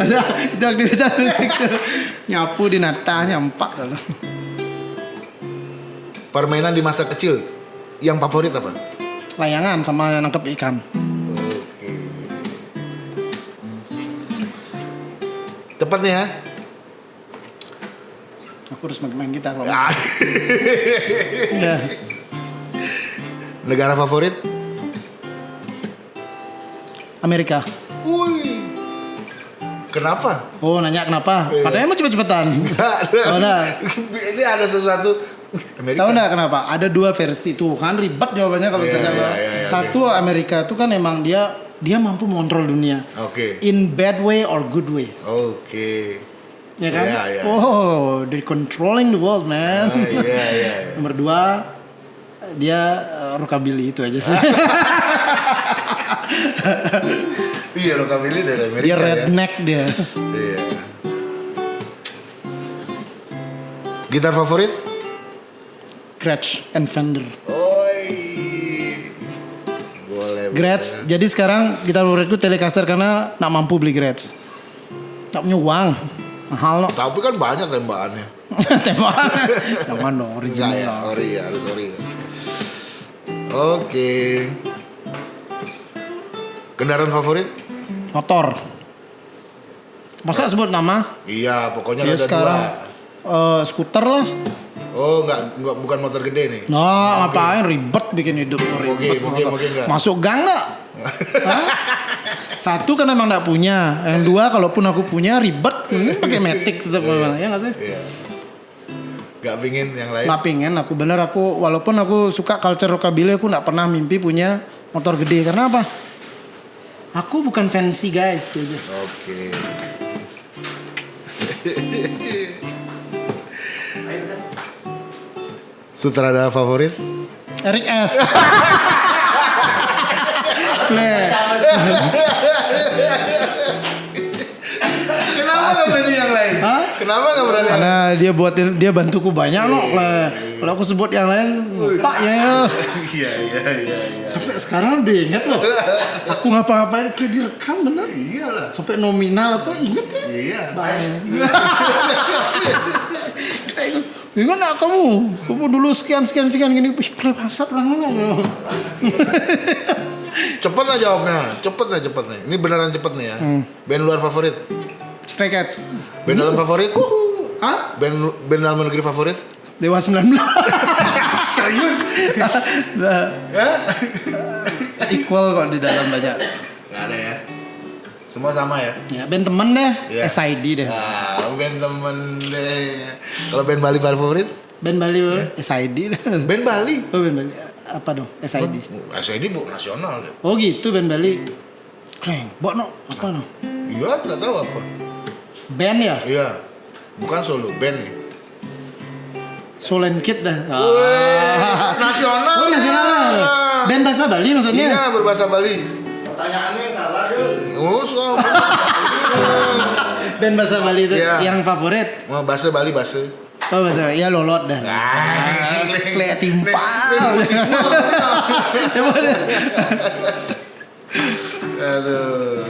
Speaker 2: ada itu aktivitas fisik nyapu di nata nyampak tuh.
Speaker 1: Permainan di masa kecil yang favorit apa?
Speaker 2: layangan sama nangkep ikan
Speaker 1: Oke. Cepet nih ya.
Speaker 2: aku harus main, gitar kalau ya.
Speaker 1: Negara favorit?
Speaker 2: Amerika
Speaker 1: Wih. Kenapa?
Speaker 2: oh nanya kenapa katanya mau cepet-cepetan (laughs)
Speaker 1: Nggak,
Speaker 2: Oh, nah.
Speaker 1: Ini ada sesuatu. Amerika.
Speaker 2: tahu nggak kenapa ada dua versi tuh kan ribet jawabannya kalau
Speaker 1: Iya,
Speaker 2: ditanya
Speaker 1: iya, iya, iya,
Speaker 2: satu Amerika tuh kan emang dia dia mampu mengontrol dunia
Speaker 1: Oke.
Speaker 2: in bad way or good way
Speaker 1: Oke.
Speaker 2: ya kan
Speaker 1: Iya, iya.
Speaker 2: oh they controlling the world man
Speaker 1: Ah, Iya, iya. iya. (laughs)
Speaker 2: Nomor dua dia eh, rockabilly itu aja sih. (laughs) (laughs)
Speaker 1: Iya, rockabilly dari Amerika
Speaker 2: dia
Speaker 1: ya.
Speaker 2: redneck dia.
Speaker 1: Iya. Gitar favorit?
Speaker 2: Gretsch and Fender.
Speaker 1: Oi. Boleh.
Speaker 2: Gretsch. Jadi sekarang gitar favoritku Telecaster karena nak mampu beli Gretsch. Tak punya uang. Mahal no.
Speaker 1: Tapi kan banyak tembakannya. (laughs)
Speaker 2: Tembak. Jangan dong
Speaker 1: Enggak
Speaker 2: original.
Speaker 1: ya, ori ya, harus ori. ya. Oke. Kendaraan favorit?
Speaker 2: Motor. Masa sebut nama?
Speaker 1: Iya, pokoknya
Speaker 2: Ya
Speaker 1: ada
Speaker 2: sekarang eh, skuter lah.
Speaker 1: dua. Oh, enggak, enggak bukan motor gede nih.
Speaker 2: Nah, ngapain ribet bikin hidup ribet.
Speaker 1: moge, moge enggak.
Speaker 2: Masuk gang nggak? (laughs) Hah? Satu kan emang nggak punya. Yang dua, kalaupun aku punya ribet, ini pakai metik tetap mana ya nggak sih?
Speaker 1: Iya. Enggak pingin yang lain.
Speaker 2: Nggak pengen aku bener aku walaupun aku suka culture rockabilly aku nggak pernah mimpi punya motor gede karena apa? Aku bukan fancy guys gitu aja.
Speaker 1: Oke. Sutradara favorit?
Speaker 2: Eric S.
Speaker 1: Kenapa nggak berani yang lain?
Speaker 2: Hah?
Speaker 1: Kenapa nggak berani?
Speaker 2: Karena dia buatin dia bantuku banyak loh. Kalau aku sebut yang lain, pak ya. ya. (laughs)
Speaker 1: Iya iya iya. iya.
Speaker 2: Sampai sekarang udah inget loh. Aku ngapa-ngapain kayak direkam bener.
Speaker 1: Iyalah.
Speaker 2: Sampai nominal apa inget ya?
Speaker 1: Iya.
Speaker 2: Kayak Ingat gak kamu? Kamu dulu sekian sekian sekian gini. Wih, kle bangsat lah.
Speaker 1: Cepet lah jawabnya. Cepet lah cepet nih. Ini beneran cepet nih ya.
Speaker 2: Hmm.
Speaker 1: Band luar favorit?
Speaker 2: Stray Cats.
Speaker 1: Band dalam favorit?
Speaker 2: Hah?
Speaker 1: Band band dalam negeri favorit?
Speaker 2: Dewa 19. (laughs)
Speaker 1: Serius?
Speaker 2: Nah, equal kok di dalam banyak.
Speaker 1: Gak ada ya. Semua sama ya.
Speaker 2: Ya, band temen deh,
Speaker 1: Iya.
Speaker 2: SID deh.
Speaker 1: Nah, band temen deh. Kalau band Bali favorit?
Speaker 2: Band Bali SID deh.
Speaker 1: Band Bali.
Speaker 2: Oh, band Bali. Apa dong? SID.
Speaker 1: SID bu nasional deh.
Speaker 2: Oh gitu band Bali. Kleng, bok no, apa no?
Speaker 1: Iya, nggak tahu apa.
Speaker 2: Band ya?
Speaker 1: Iya, bukan solo band nih.
Speaker 2: Solen Kid dah.
Speaker 1: nasional.
Speaker 2: Oh nasional. Band bahasa Bali maksudnya?
Speaker 1: Iya, berbahasa Bali.
Speaker 4: Pertanyaannya salah dulu.
Speaker 1: Oh, soal (laughs)
Speaker 2: Band bahasa Bali itu
Speaker 1: Iya.
Speaker 2: yang favorit.
Speaker 1: mau bahasa Bali bahasa.
Speaker 2: Oh bahasa ya lolot dah.
Speaker 1: Ah,
Speaker 2: Kayak timpal. Ya.
Speaker 1: Aduh.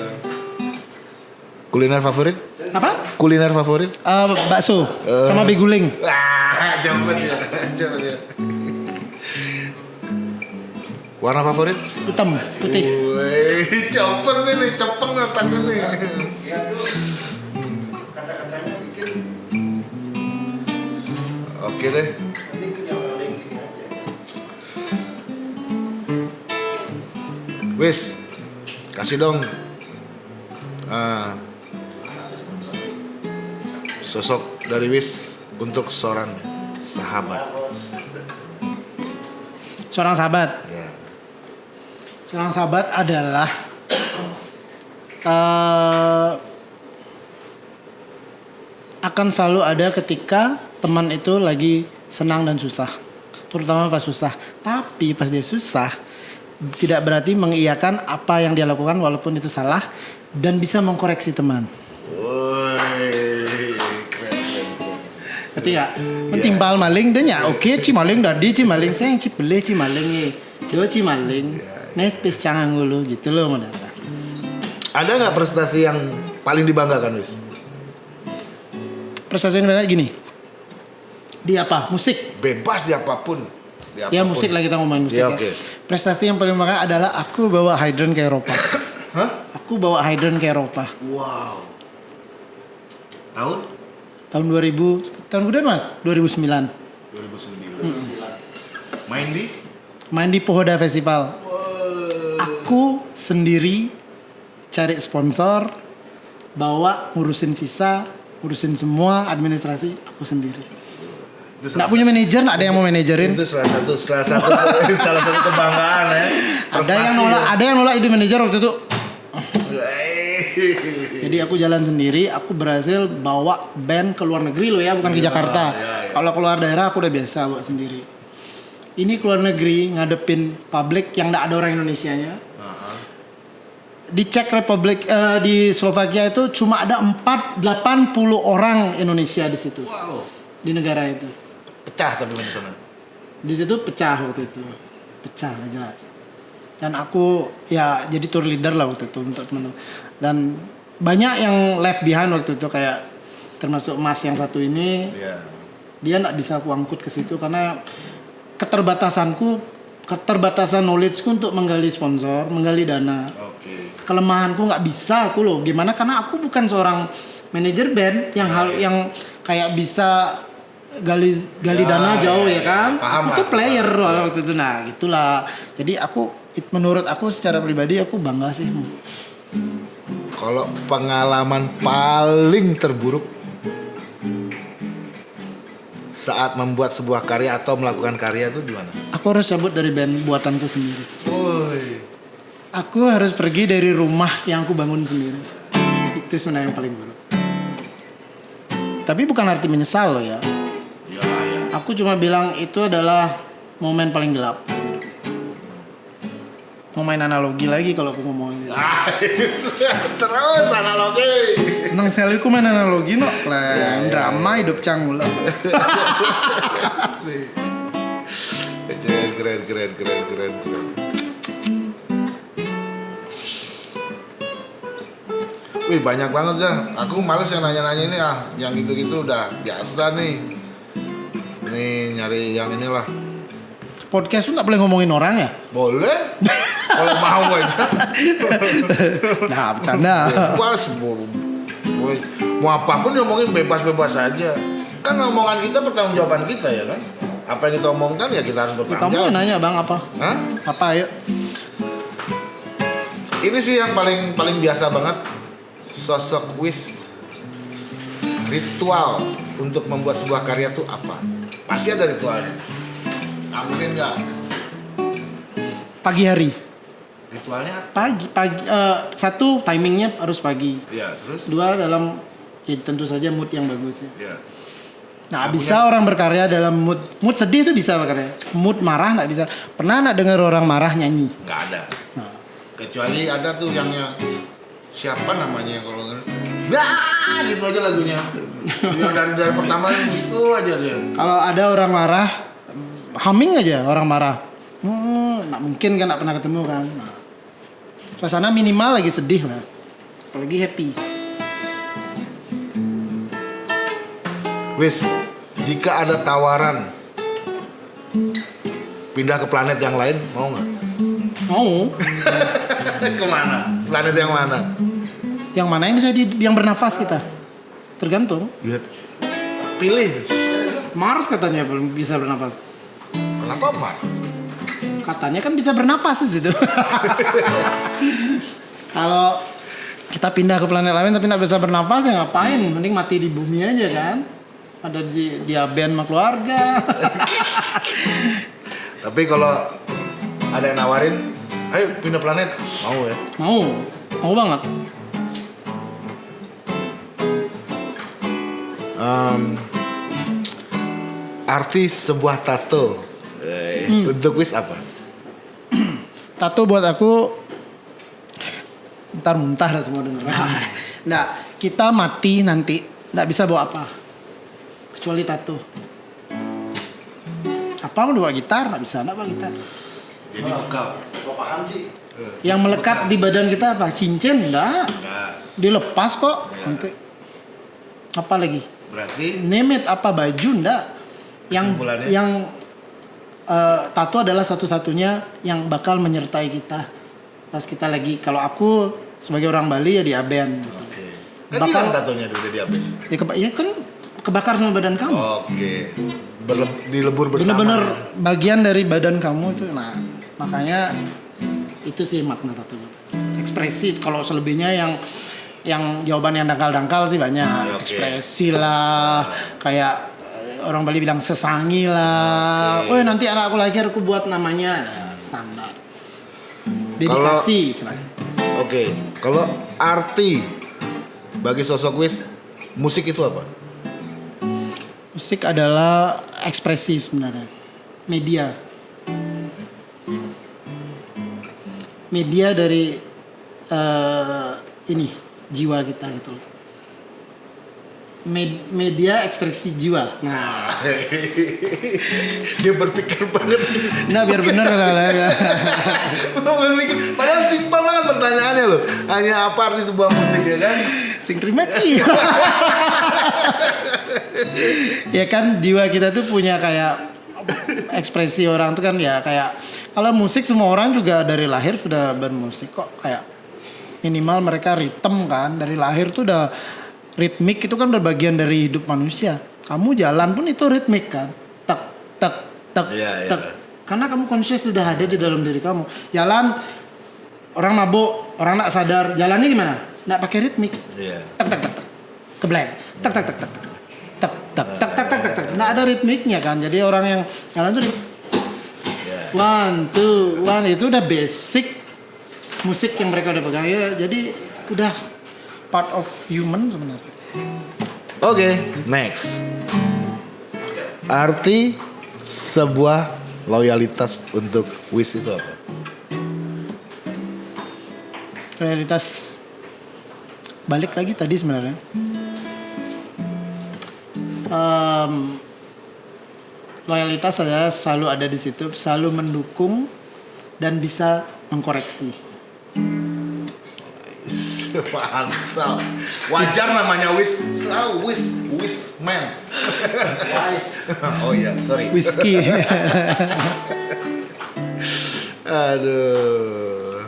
Speaker 1: Kuliner favorit?
Speaker 2: Apa?
Speaker 1: Kuliner favorit?
Speaker 2: Eh, bakso
Speaker 1: Eh.
Speaker 2: sama beguling.
Speaker 1: Wah, jawabannya. Jawabannya. Warna favorit?
Speaker 2: Hitam, putih.
Speaker 1: Wih, cepet nih, cepet otaknya nih. Oke deh. Wis, kasih dong. Ah, sosok dari Wis untuk seorang sahabat.
Speaker 2: Seorang sahabat.
Speaker 1: Ya.
Speaker 2: Seorang sahabat adalah eh, akan selalu ada ketika teman itu lagi senang dan susah, terutama pas susah. Tapi pas dia susah, tidak berarti mengiyakan apa yang dia lakukan walaupun itu salah dan bisa mengkoreksi teman.
Speaker 1: Woi, keren.
Speaker 2: Ketika mentimpal maling dia nya oke ci maling dadi ci maling saya ci beli ci maling nih. Dua ci maling. Nih pis cangang dulu gitu loh mau datang.
Speaker 1: Ada nggak prestasi yang paling dibanggakan, Wis?
Speaker 2: Prestasi ini gini. Di apa? Musik.
Speaker 1: Bebas di apa pun. Di
Speaker 2: Ya
Speaker 1: apa pun.
Speaker 2: musik lah kita ngomongin musik
Speaker 1: Ya,
Speaker 2: ya. Prestasi yang paling bangga adalah aku bawa Hydran ke Eropa. (coughs)
Speaker 1: Hah?
Speaker 2: Aku bawa Hydran ke Eropa.
Speaker 1: Wow. Tahun?
Speaker 2: Tahun 2000, tahun kemudian mas? 2009.
Speaker 1: 2009. Main di?
Speaker 2: Main di Pohoda Festival. Aku sendiri cari sponsor, bawa ngurusin visa, ngurusin semua administrasi aku sendiri.
Speaker 1: Itu
Speaker 2: Nggak punya manajer, nggak ada yang mau manajerin.
Speaker 1: Itu salah satu salah satu salah satu kebanggaan ya.
Speaker 2: Ada yang nolak, ada yang nolak ide manajer waktu itu. (laughs) Jadi aku jalan sendiri, aku berhasil bawa band ke luar negeri loh ya, bukan ke Jakarta.
Speaker 1: iya, iya.
Speaker 2: Kalau keluar daerah aku udah biasa bawa sendiri. Ini keluar negeri ngadepin publik yang nggak ada orang Indonesianya. Di Czech Republic, eh, di Slovakia itu cuma ada 4 80 orang Indonesia di situ.
Speaker 1: Wow.
Speaker 2: Di negara itu.
Speaker 1: Pecah tapi di sana.
Speaker 2: Di situ pecah waktu itu. Pecah lah jelas. Dan aku ya jadi tour leader lah waktu itu untuk teman Dan banyak yang left behind waktu itu kayak termasuk Mas yang satu ini
Speaker 1: Iya.
Speaker 2: dia nggak bisa aku angkut ke situ karena keterbatasanku keterbatasan knowledgeku untuk menggali sponsor, menggali dana.
Speaker 1: Oke.
Speaker 2: Kelemahanku nggak bisa aku loh. Gimana? Karena aku bukan seorang manajer band yang hal yang kayak bisa gali gali
Speaker 1: Ya,
Speaker 2: dana jauh
Speaker 1: ya,
Speaker 2: ya kan.
Speaker 1: paham
Speaker 2: aku tuh player
Speaker 1: paham.
Speaker 2: waktu itu. Nah, gitulah. Jadi aku menurut aku secara pribadi aku bangga sih.
Speaker 1: Kalau pengalaman paling terburuk saat membuat sebuah karya atau melakukan karya itu gimana?
Speaker 2: Aku harus cabut dari band buatanku sendiri.
Speaker 1: Woi.
Speaker 2: Aku harus pergi dari rumah yang aku bangun sendiri. Itu sebenarnya yang paling buruk. Tapi bukan arti menyesal loh ya.
Speaker 1: Ya, ya.
Speaker 2: Aku cuma bilang itu adalah momen paling gelap. Mau main analogi lagi kalau aku ngomongin.
Speaker 1: Ah, (laughs) Terus analogi.
Speaker 2: Senang sekali aku main analogi no. Lah, drama hidup canggung lah. (laughs)
Speaker 1: Keren, keren, keren, keren, keren, keren. Wih banyak banget ya. Aku males yang nanya-nanya ini ah. Yang gitu-gitu udah biasa nih. Ini nyari yang inilah.
Speaker 2: Podcast tuh nggak boleh ngomongin orang ya?
Speaker 1: Boleh? Kalau mau aja. (laughs)
Speaker 2: Nah, bercanda.
Speaker 1: Bebas. Mau, mau, apa pun ngomongin bebas-bebas saja. Kan omongan kita pertanggungjawaban kita ya kan. Apa yang kita omongkan ya kita harus
Speaker 2: Kamu
Speaker 1: bertanggung jawab.
Speaker 2: nanya bang apa?
Speaker 1: Hah?
Speaker 2: Apa ayo?
Speaker 1: Ini sih yang paling paling biasa banget sosok Wis ritual untuk membuat sebuah karya tuh apa? Pasti ada ritualnya. Nggak mungkin nggak.
Speaker 2: Pagi hari.
Speaker 1: Ritualnya? apa?
Speaker 2: Pagi, pagi. eh, satu timingnya harus pagi.
Speaker 1: Ya terus?
Speaker 2: Dua dalam ya tentu saja mood yang bagus ya.
Speaker 1: Ya.
Speaker 2: Nah,
Speaker 1: Aku
Speaker 2: bisa orang berkarya dalam mood mood sedih itu bisa berkarya. Mood marah nggak bisa. Pernah nggak dengar orang marah nyanyi?
Speaker 1: Nggak ada.
Speaker 2: Nah,
Speaker 1: Kecuali ada tuh yang yang siapa namanya kalau nggak Wah, gitu aja lagunya. yang dari, dari pertama itu aja dia.
Speaker 2: kalau ada orang marah, humming aja orang marah. Hmm, nggak mungkin kan nggak pernah ketemu kan. Nah, suasana minimal lagi sedih lah. Apalagi happy.
Speaker 1: Wis, jika ada tawaran pindah ke planet yang lain, mau nggak?
Speaker 2: Mau. (laughs)
Speaker 1: Ke mana? Planet yang mana?
Speaker 2: yang mana yang bisa di, yang bernafas kita? Tergantung.
Speaker 1: Ya, pilih.
Speaker 2: Mars katanya belum bisa bernafas.
Speaker 1: Kenapa Mars?
Speaker 2: Katanya kan bisa bernafas di situ. (laughs) Kalau kita pindah ke planet lain tapi nggak bisa bernafas ya ngapain? Mending mati di bumi aja kan. Ada di dia band sama keluarga. (laughs)
Speaker 1: Tapi kalau ada yang nawarin, ayo pindah planet, mau ya?
Speaker 2: mau, mau banget.
Speaker 1: Em, arti sebuah tato eh, untuk wis apa?
Speaker 2: Tato buat aku ntar muntah dah semua denger. Nah, kita mati nanti nggak bisa bawa apa kecuali tato. Apa mau bawa gitar nggak bisa nggak bawa gitar.
Speaker 1: Jadi bekal.
Speaker 4: Gua paham sih.
Speaker 2: Yang melekat di badan kita apa? Cincin enggak. Dilepas kok
Speaker 1: Ya.
Speaker 2: nanti. Apa lagi?
Speaker 1: berarti
Speaker 2: Name it apa baju enggak? Yang yang eh, tato adalah satu-satunya yang bakal menyertai kita pas kita lagi kalau aku sebagai orang Bali ya di Aben gitu.
Speaker 1: Oke. Kan
Speaker 2: Bakal-
Speaker 1: tatonya udah diambil.
Speaker 2: Ya, keba- ya kan kebakar sama badan kamu.
Speaker 1: Oke. Berle- dilebur bersama.
Speaker 2: Bener-bener
Speaker 1: ya.
Speaker 2: bagian dari badan kamu itu. Nah, makanya itu sih makna tato. Ekspresi kalau selebihnya yang yang jawaban yang dangkal-dangkal sih banyak.
Speaker 1: Oke.
Speaker 2: Ekspresi lah, kayak orang Bali bilang sesangi lah.
Speaker 1: Oke.
Speaker 2: Oh, nanti anak aku lahir aku buat namanya Nah, standar. Dedikasi.
Speaker 1: Oke. Kalau arti bagi sosok wis musik itu apa?
Speaker 2: Musik adalah ekspresi sebenarnya. Media. Media dari eh, ini jiwa kita gitu loh. Med- media ekspresi jiwa. Nah, (laughs)
Speaker 1: Dia berpikir banget.
Speaker 2: nah biar bener lah. lah, ya. (laughs)
Speaker 1: berpikir. Padahal simpel banget pertanyaannya loh. Hanya apa arti sebuah musik ya kan?
Speaker 2: Sing (laughs) ya kan jiwa kita tuh punya kayak ekspresi orang tuh kan ya kayak kalau musik semua orang juga dari lahir sudah bermusik kok kayak minimal mereka ritme kan dari lahir tuh udah ritmik itu kan berbagian dari hidup manusia. Kamu jalan pun itu ritmik kan, tek tek tek
Speaker 1: yeah,
Speaker 2: tek. Yeah. Karena kamu konsisten sudah ada di dalam diri kamu. Jalan orang mabuk, orang nak sadar, jalannya gimana? Nak pakai ritmik. Yeah. Tek tek tek tek. Kebleng. Tek tek tek tek. Tek tek tek tek tek tek. tek. Nah ada ritmiknya kan. Jadi orang yang jalan itu yeah.
Speaker 1: Iya.
Speaker 2: one two one itu udah basic musik yang mereka udah pegang ya. Jadi udah part of human sebenarnya.
Speaker 1: Oke, next. Arti sebuah loyalitas untuk Wish itu apa?
Speaker 2: realitas balik lagi tadi sebenarnya Em, loyalitas adalah selalu ada di situ selalu mendukung dan bisa mengkoreksi
Speaker 1: Mantap. Wajar namanya Wish, selalu Wish, Wish man. (laughs) oh iya, sorry.
Speaker 2: whisky (laughs)
Speaker 1: Aduh.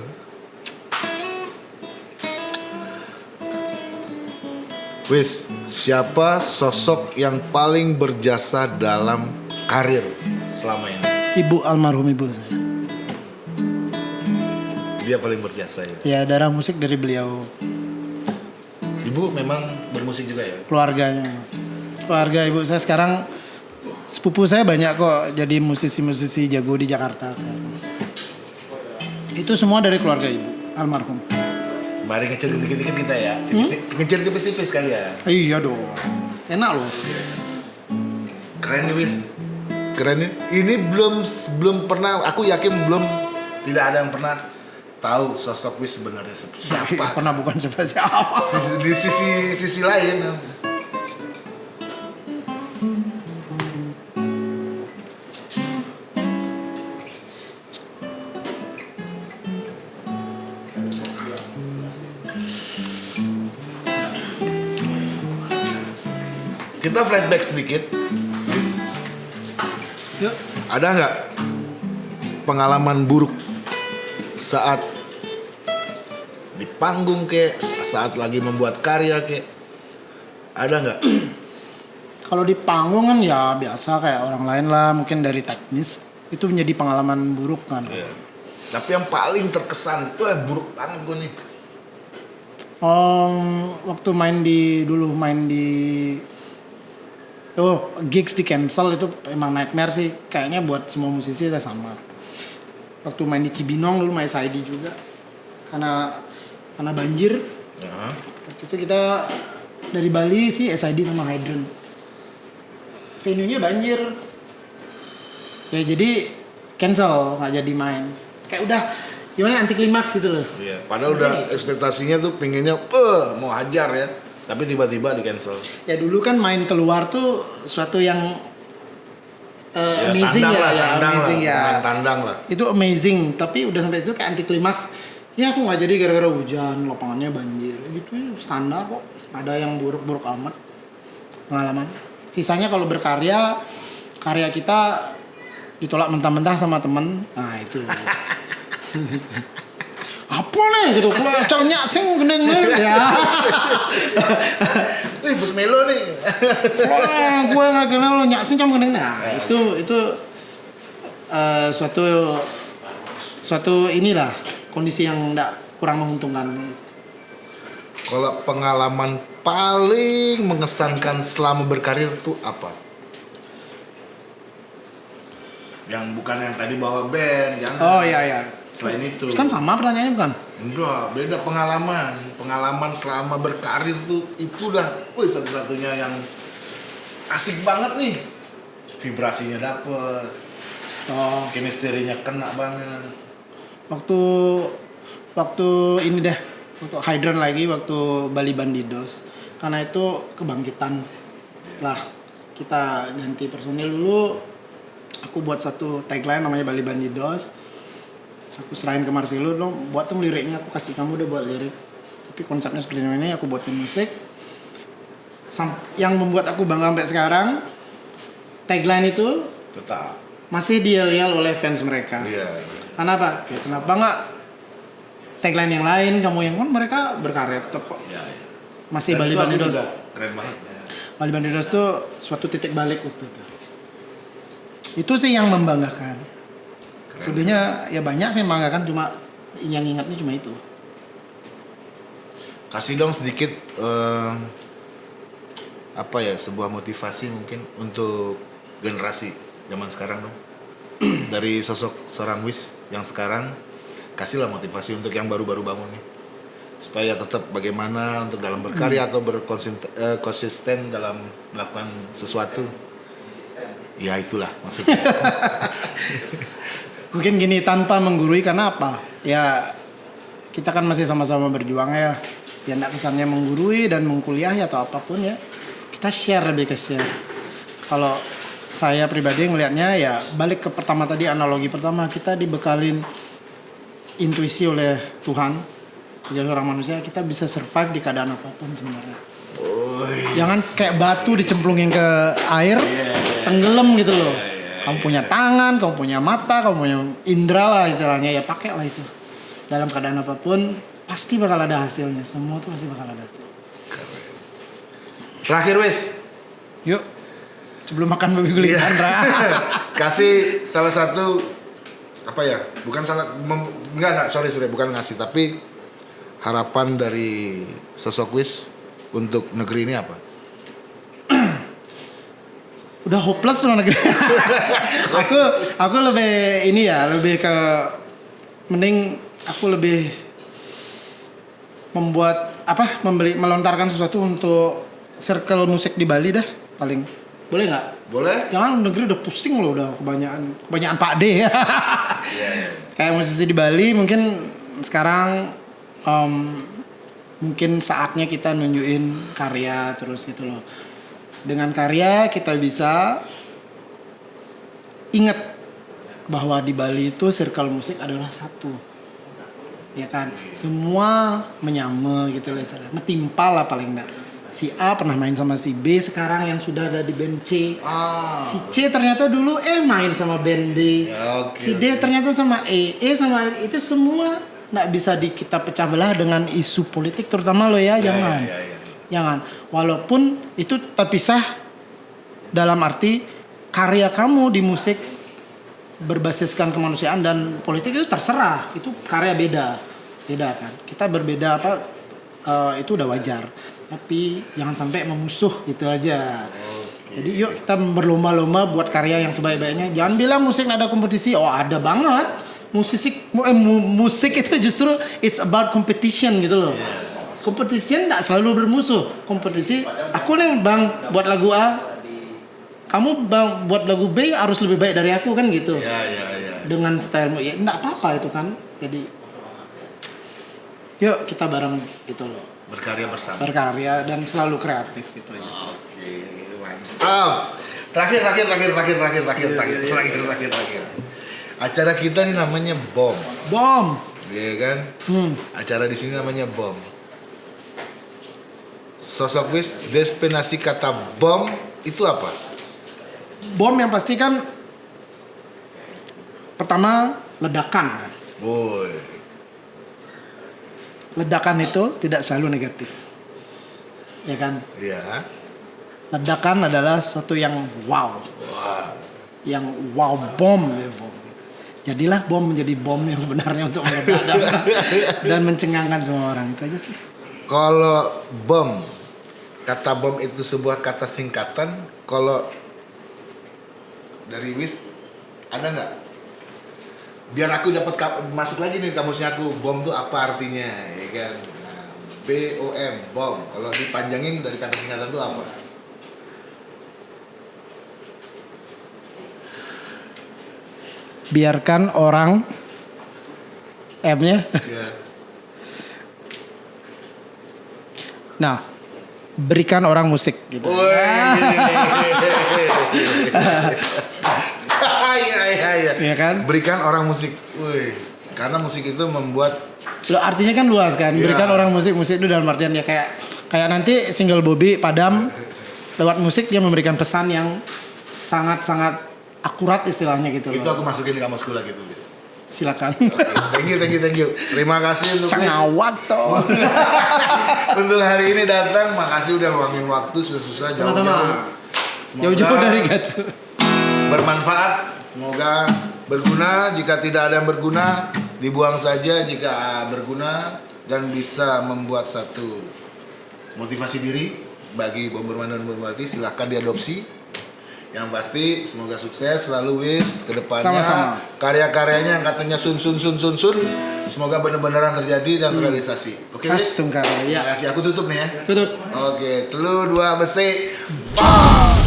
Speaker 1: Wis, siapa sosok yang paling berjasa dalam karir selama ini?
Speaker 2: ibu almarhum ibu saya
Speaker 1: Dia paling berjasa ya.
Speaker 2: ya darah musik dari beliau
Speaker 1: Ibu memang bermusik juga ya?
Speaker 2: keluarganya keluarga ibu saya sekarang sepupu saya banyak kok jadi musisi-musisi jago di Jakarta sekarang. itu semua dari keluarga ibu almarhum
Speaker 1: Mari ngecil dikit-dikit kita ya. Ngecil tipis-tipis kali ya.
Speaker 2: iya dong enak loh
Speaker 1: Keren nih Wis. Keren nih. Ini belum belum pernah aku yakin belum tidak ada yang pernah tahu sosok Wis sebenarnya seperti siapa.
Speaker 2: karena bukan siapa siapa
Speaker 1: Sisi- di sisi sisi lain kita flashback sedikit Wis.
Speaker 2: Yuk.
Speaker 1: ada nggak pengalaman buruk saat di panggung ke saat lagi membuat karya ke. Ada nggak? (clears throat)
Speaker 2: Kalau di panggung kan ya biasa kayak orang lain lah mungkin dari teknis itu menjadi pengalaman buruk kan.
Speaker 1: Iya. tapi yang paling terkesan wah buruk banget gue nih.
Speaker 2: Om, waktu main di dulu main di oh gigs di cancel itu emang nightmare sih. Kayaknya buat semua musisi udah sama waktu main di Cibinong dulu main Saidi juga. Karena karena banjir.
Speaker 1: Ya.
Speaker 2: waktu itu kita dari Bali sih SID sama Hydran venue nya banjir. Ya jadi cancel nggak jadi main. Kayak udah gimana anti klimaks gitu loh.
Speaker 1: Iya, padahal udah ekspektasinya tuh pinginnya eh mau hajar ya. Tapi tiba-tiba di cancel
Speaker 2: ya dulu kan main keluar tuh suatu yang uh, amazing
Speaker 1: tandang
Speaker 2: ya,
Speaker 1: lah,
Speaker 2: ya
Speaker 1: tandang
Speaker 2: amazing
Speaker 1: lah,
Speaker 2: ya.
Speaker 1: Main tandang lah.
Speaker 2: Itu amazing tapi udah sampai itu kayak anti klimaks ya aku nggak jadi gara-gara hujan lapangannya banjir. Gitu standar kok. Ada yang buruk-buruk amat. Pengalaman. Sisanya kalau berkarya karya kita ditolak mentah-mentah sama temen. Nah itu. (laughs) Apa nih? Gitu kalau cowoknya sing gendeng ya (laughs)
Speaker 1: Wih, Bus Melo nih.
Speaker 2: Wah, gue nggak kenal lo nyak cuma gendeng nah itu itu eh, suatu suatu inilah kondisi yang enggak kurang menguntungkan
Speaker 1: Kalau pengalaman paling mengesankan selama berkarir tuh apa? Yang bukan yang tadi bawa band, jangan.
Speaker 2: oh iya iya
Speaker 1: Selain itu.
Speaker 2: kan sama pertanyaannya bukan
Speaker 1: Enggak, beda pengalaman. Pengalaman selama berkarir tuh itu udah, wih satu-satunya yang asik banget nih. Vibrasinya dapet,
Speaker 2: oh
Speaker 1: kinesterinya kena banget.
Speaker 2: waktu waktu ini deh waktu Hydran lagi waktu Bali Bandidos karena itu kebangkitan setelah kita ganti personil dulu aku buat satu tagline namanya Bali Bandidos aku serahin ke Marcelo dong buat dong liriknya aku kasih kamu udah buat lirik tapi konsepnya seperti ini aku buatin musik yang membuat aku bangga sampai sekarang tagline itu
Speaker 1: Tetap.
Speaker 2: masih diyel-yel oleh fans mereka.
Speaker 1: Iya.
Speaker 2: Kenapa? Ya, kenapa nggak tagline yang lain kamu yang kan mereka berkarya tetap kok.
Speaker 1: Iya, iya.
Speaker 2: Masih
Speaker 1: Dan
Speaker 2: Bali Bandidos.
Speaker 1: Keren banget.
Speaker 2: Bali Bandidos tuh suatu titik balik waktu itu. Itu sih yang membanggakan. Selebihnya ya banyak sih yang membanggakan cuma yang ingatnya cuma itu.
Speaker 1: Kasih dong sedikit eh, apa ya sebuah motivasi mungkin untuk generasi zaman sekarang dong. (clears throat) Dari sosok seorang Wis yang sekarang kasihlah motivasi untuk yang baru-baru bangun nih. Supaya tetap bagaimana untuk dalam berkarya atau berkonsisten dalam melakukan sesuatu. Ya itulah maksudnya. (laughs)
Speaker 2: Mungkin gini tanpa menggurui karena apa? Ya kita kan masih sama-sama berjuang ya. Ya enggak kesannya menggurui dan mengkuliahi atau apa pun ya. Kita share lebih ke share. Kalau saya pribadi melihatnya ya balik ke pertama tadi analogi pertama kita dibekalin intuisi oleh Tuhan sebagai seorang manusia kita bisa survive di keadaan apa pun
Speaker 1: sebenarnya.
Speaker 2: Jangan kayak batu dicemplungin ke air, tenggelam gitu loh. Kamu punya tangan, kamu punya mata, kamu punya indera lah istilahnya ya pakai lah itu. Dalam keadaan apa pun pasti bakal ada hasilnya. Semua tuh pasti bakal ada hasil.
Speaker 1: Terakhir Wis,
Speaker 2: Yuk, sebelum makan babi guling
Speaker 1: Iya.
Speaker 2: Chandra. (laughs)
Speaker 1: kasih salah satu apa ya bukan salah mem, enggak enggak sorry sorry bukan ngasih tapi harapan dari sosok Wis untuk negeri ini apa
Speaker 2: Udah hopeless loh negeri. (laughs) aku aku lebih ini ya, lebih ke mending aku lebih membuat apa membeli melontarkan sesuatu untuk circle musik di Bali dah paling. Boleh nggak?
Speaker 1: Boleh.
Speaker 2: Jangan negeri udah pusing loh udah kebanyakan kebanyakan Pak D. Ya (laughs) kayak musisi di Bali mungkin sekarang em, mungkin saatnya kita nunjukin karya terus gitu loh dengan karya kita bisa ingat bahwa di Bali itu circle musik adalah satu ya kan semua menyama gitu lah istilahnya metimpal lah paling enggak si A pernah main sama si B sekarang yang sudah ada di band C
Speaker 1: ah
Speaker 2: Si C ternyata dulu eh main sama band D.
Speaker 1: Ya, oke,
Speaker 2: si D
Speaker 1: oke.
Speaker 2: ternyata sama E. E sama E. itu semua nggak bisa di kita pecah belah dengan isu politik terutama lo ya, jangan.
Speaker 1: ya, ya, ya.
Speaker 2: Jangan. Walaupun itu terpisah dalam arti karya kamu di musik berbasiskan kemanusiaan dan politik itu terserah. Itu karya beda. Beda kan. Kita berbeda apa eh, itu udah wajar. Tapi jangan sampai memusuh gitu aja. Jadi yuk kita berlomba-lomba buat karya yang sebaik-baiknya. Jangan bilang musik ada kompetisi. Oh ada banget. Musik mu- eh, mu- musik itu justru it's about competition gitu loh kompetisinya tidak selalu bermusuh. Kompetisi aku nih bang buat lagu A. Kamu bang buat lagu B harus lebih baik dari aku kan gitu.
Speaker 1: Ya, ya, ya.
Speaker 2: dengan stylemu ya tidak apa-apa itu kan. Jadi yuk kita bareng gitu loh.
Speaker 1: Berkarya bersama.
Speaker 2: Berkarya dan selalu kreatif gitu ya. Yes.
Speaker 1: oke okay, mantap ah, terakhir terakhir terakhir terakhir terakhir terakhir iya, terakhir, iya, iya. terakhir, terakhir. Acara kita ini namanya bom.
Speaker 2: Bom.
Speaker 1: Iya kan?
Speaker 2: Hmm.
Speaker 1: Acara di sini namanya bom. Sosok Wis, destinasi kata bom itu apa?
Speaker 2: Bom yang pasti kan pertama ledakan. kan.
Speaker 1: Woi,
Speaker 2: Ledakan itu tidak selalu negatif. Ya kan?
Speaker 1: ya.
Speaker 2: Ledakan adalah sesuatu yang wow,
Speaker 1: Wah,
Speaker 2: yang wow bom ya bom. Jadilah bom menjadi bom yang sebenarnya untuk meledak (laughs) dan mencengangkan semua orang itu aja sih.
Speaker 1: kalau bom, kata bom itu sebuah kata singkatan. Kalau dari Wis ada nggak? Biar aku dapat masuk lagi nih kamusnya aku. Bom tuh apa artinya, ya kan? Nah, B O M, bom. Kalau dipanjangin dari kata singkatan tuh apa?
Speaker 2: Biarkan orang M-nya.
Speaker 1: Ya.
Speaker 2: Nah, berikan orang musik gitu. (laughs) (laughs)
Speaker 1: Iya iya iya.
Speaker 2: Iya kan?
Speaker 1: Berikan orang musik. Wih. Karena musik itu membuat
Speaker 2: Loh, artinya kan luas kan.
Speaker 1: Iya.
Speaker 2: Berikan orang musik musik itu dalam artian ya kayak kayak nanti single Bobby Padam lewat musik dia memberikan pesan yang sangat-sangat akurat istilahnya gitu
Speaker 1: Itu
Speaker 2: loh.
Speaker 1: aku masukin di kamusku lagi tulis.
Speaker 2: Silakan.
Speaker 1: Thank you, thank you, thank you. Terima kasih untuk Chris.
Speaker 2: Cangawat toh. (laughs)
Speaker 1: untuk hari ini datang. Makasih udah luangin waktu susah-susah jauh-jauh.
Speaker 2: Sama-sama.
Speaker 1: Semoga
Speaker 2: Jauh-jauh dari Gatsu.
Speaker 1: bermanfaat. Semoga berguna. Jika tidak ada yang berguna, dibuang saja. Jika berguna dan bisa membuat satu motivasi diri bagi bomberman dan bombermati, silahkan diadopsi. Yang pasti semoga sukses selalu wis ke depannya.
Speaker 2: Sama-sama.
Speaker 1: Karya-karyanya yang katanya sun sun sun sun sun semoga benar-beneran terjadi dan terrealisasi. Oke, Wis?
Speaker 2: Astung kali
Speaker 1: Terima
Speaker 2: ya.
Speaker 1: kasih. Aku tutup nih ya.
Speaker 2: Tutup.
Speaker 1: Oke, telu dua besi. Bang!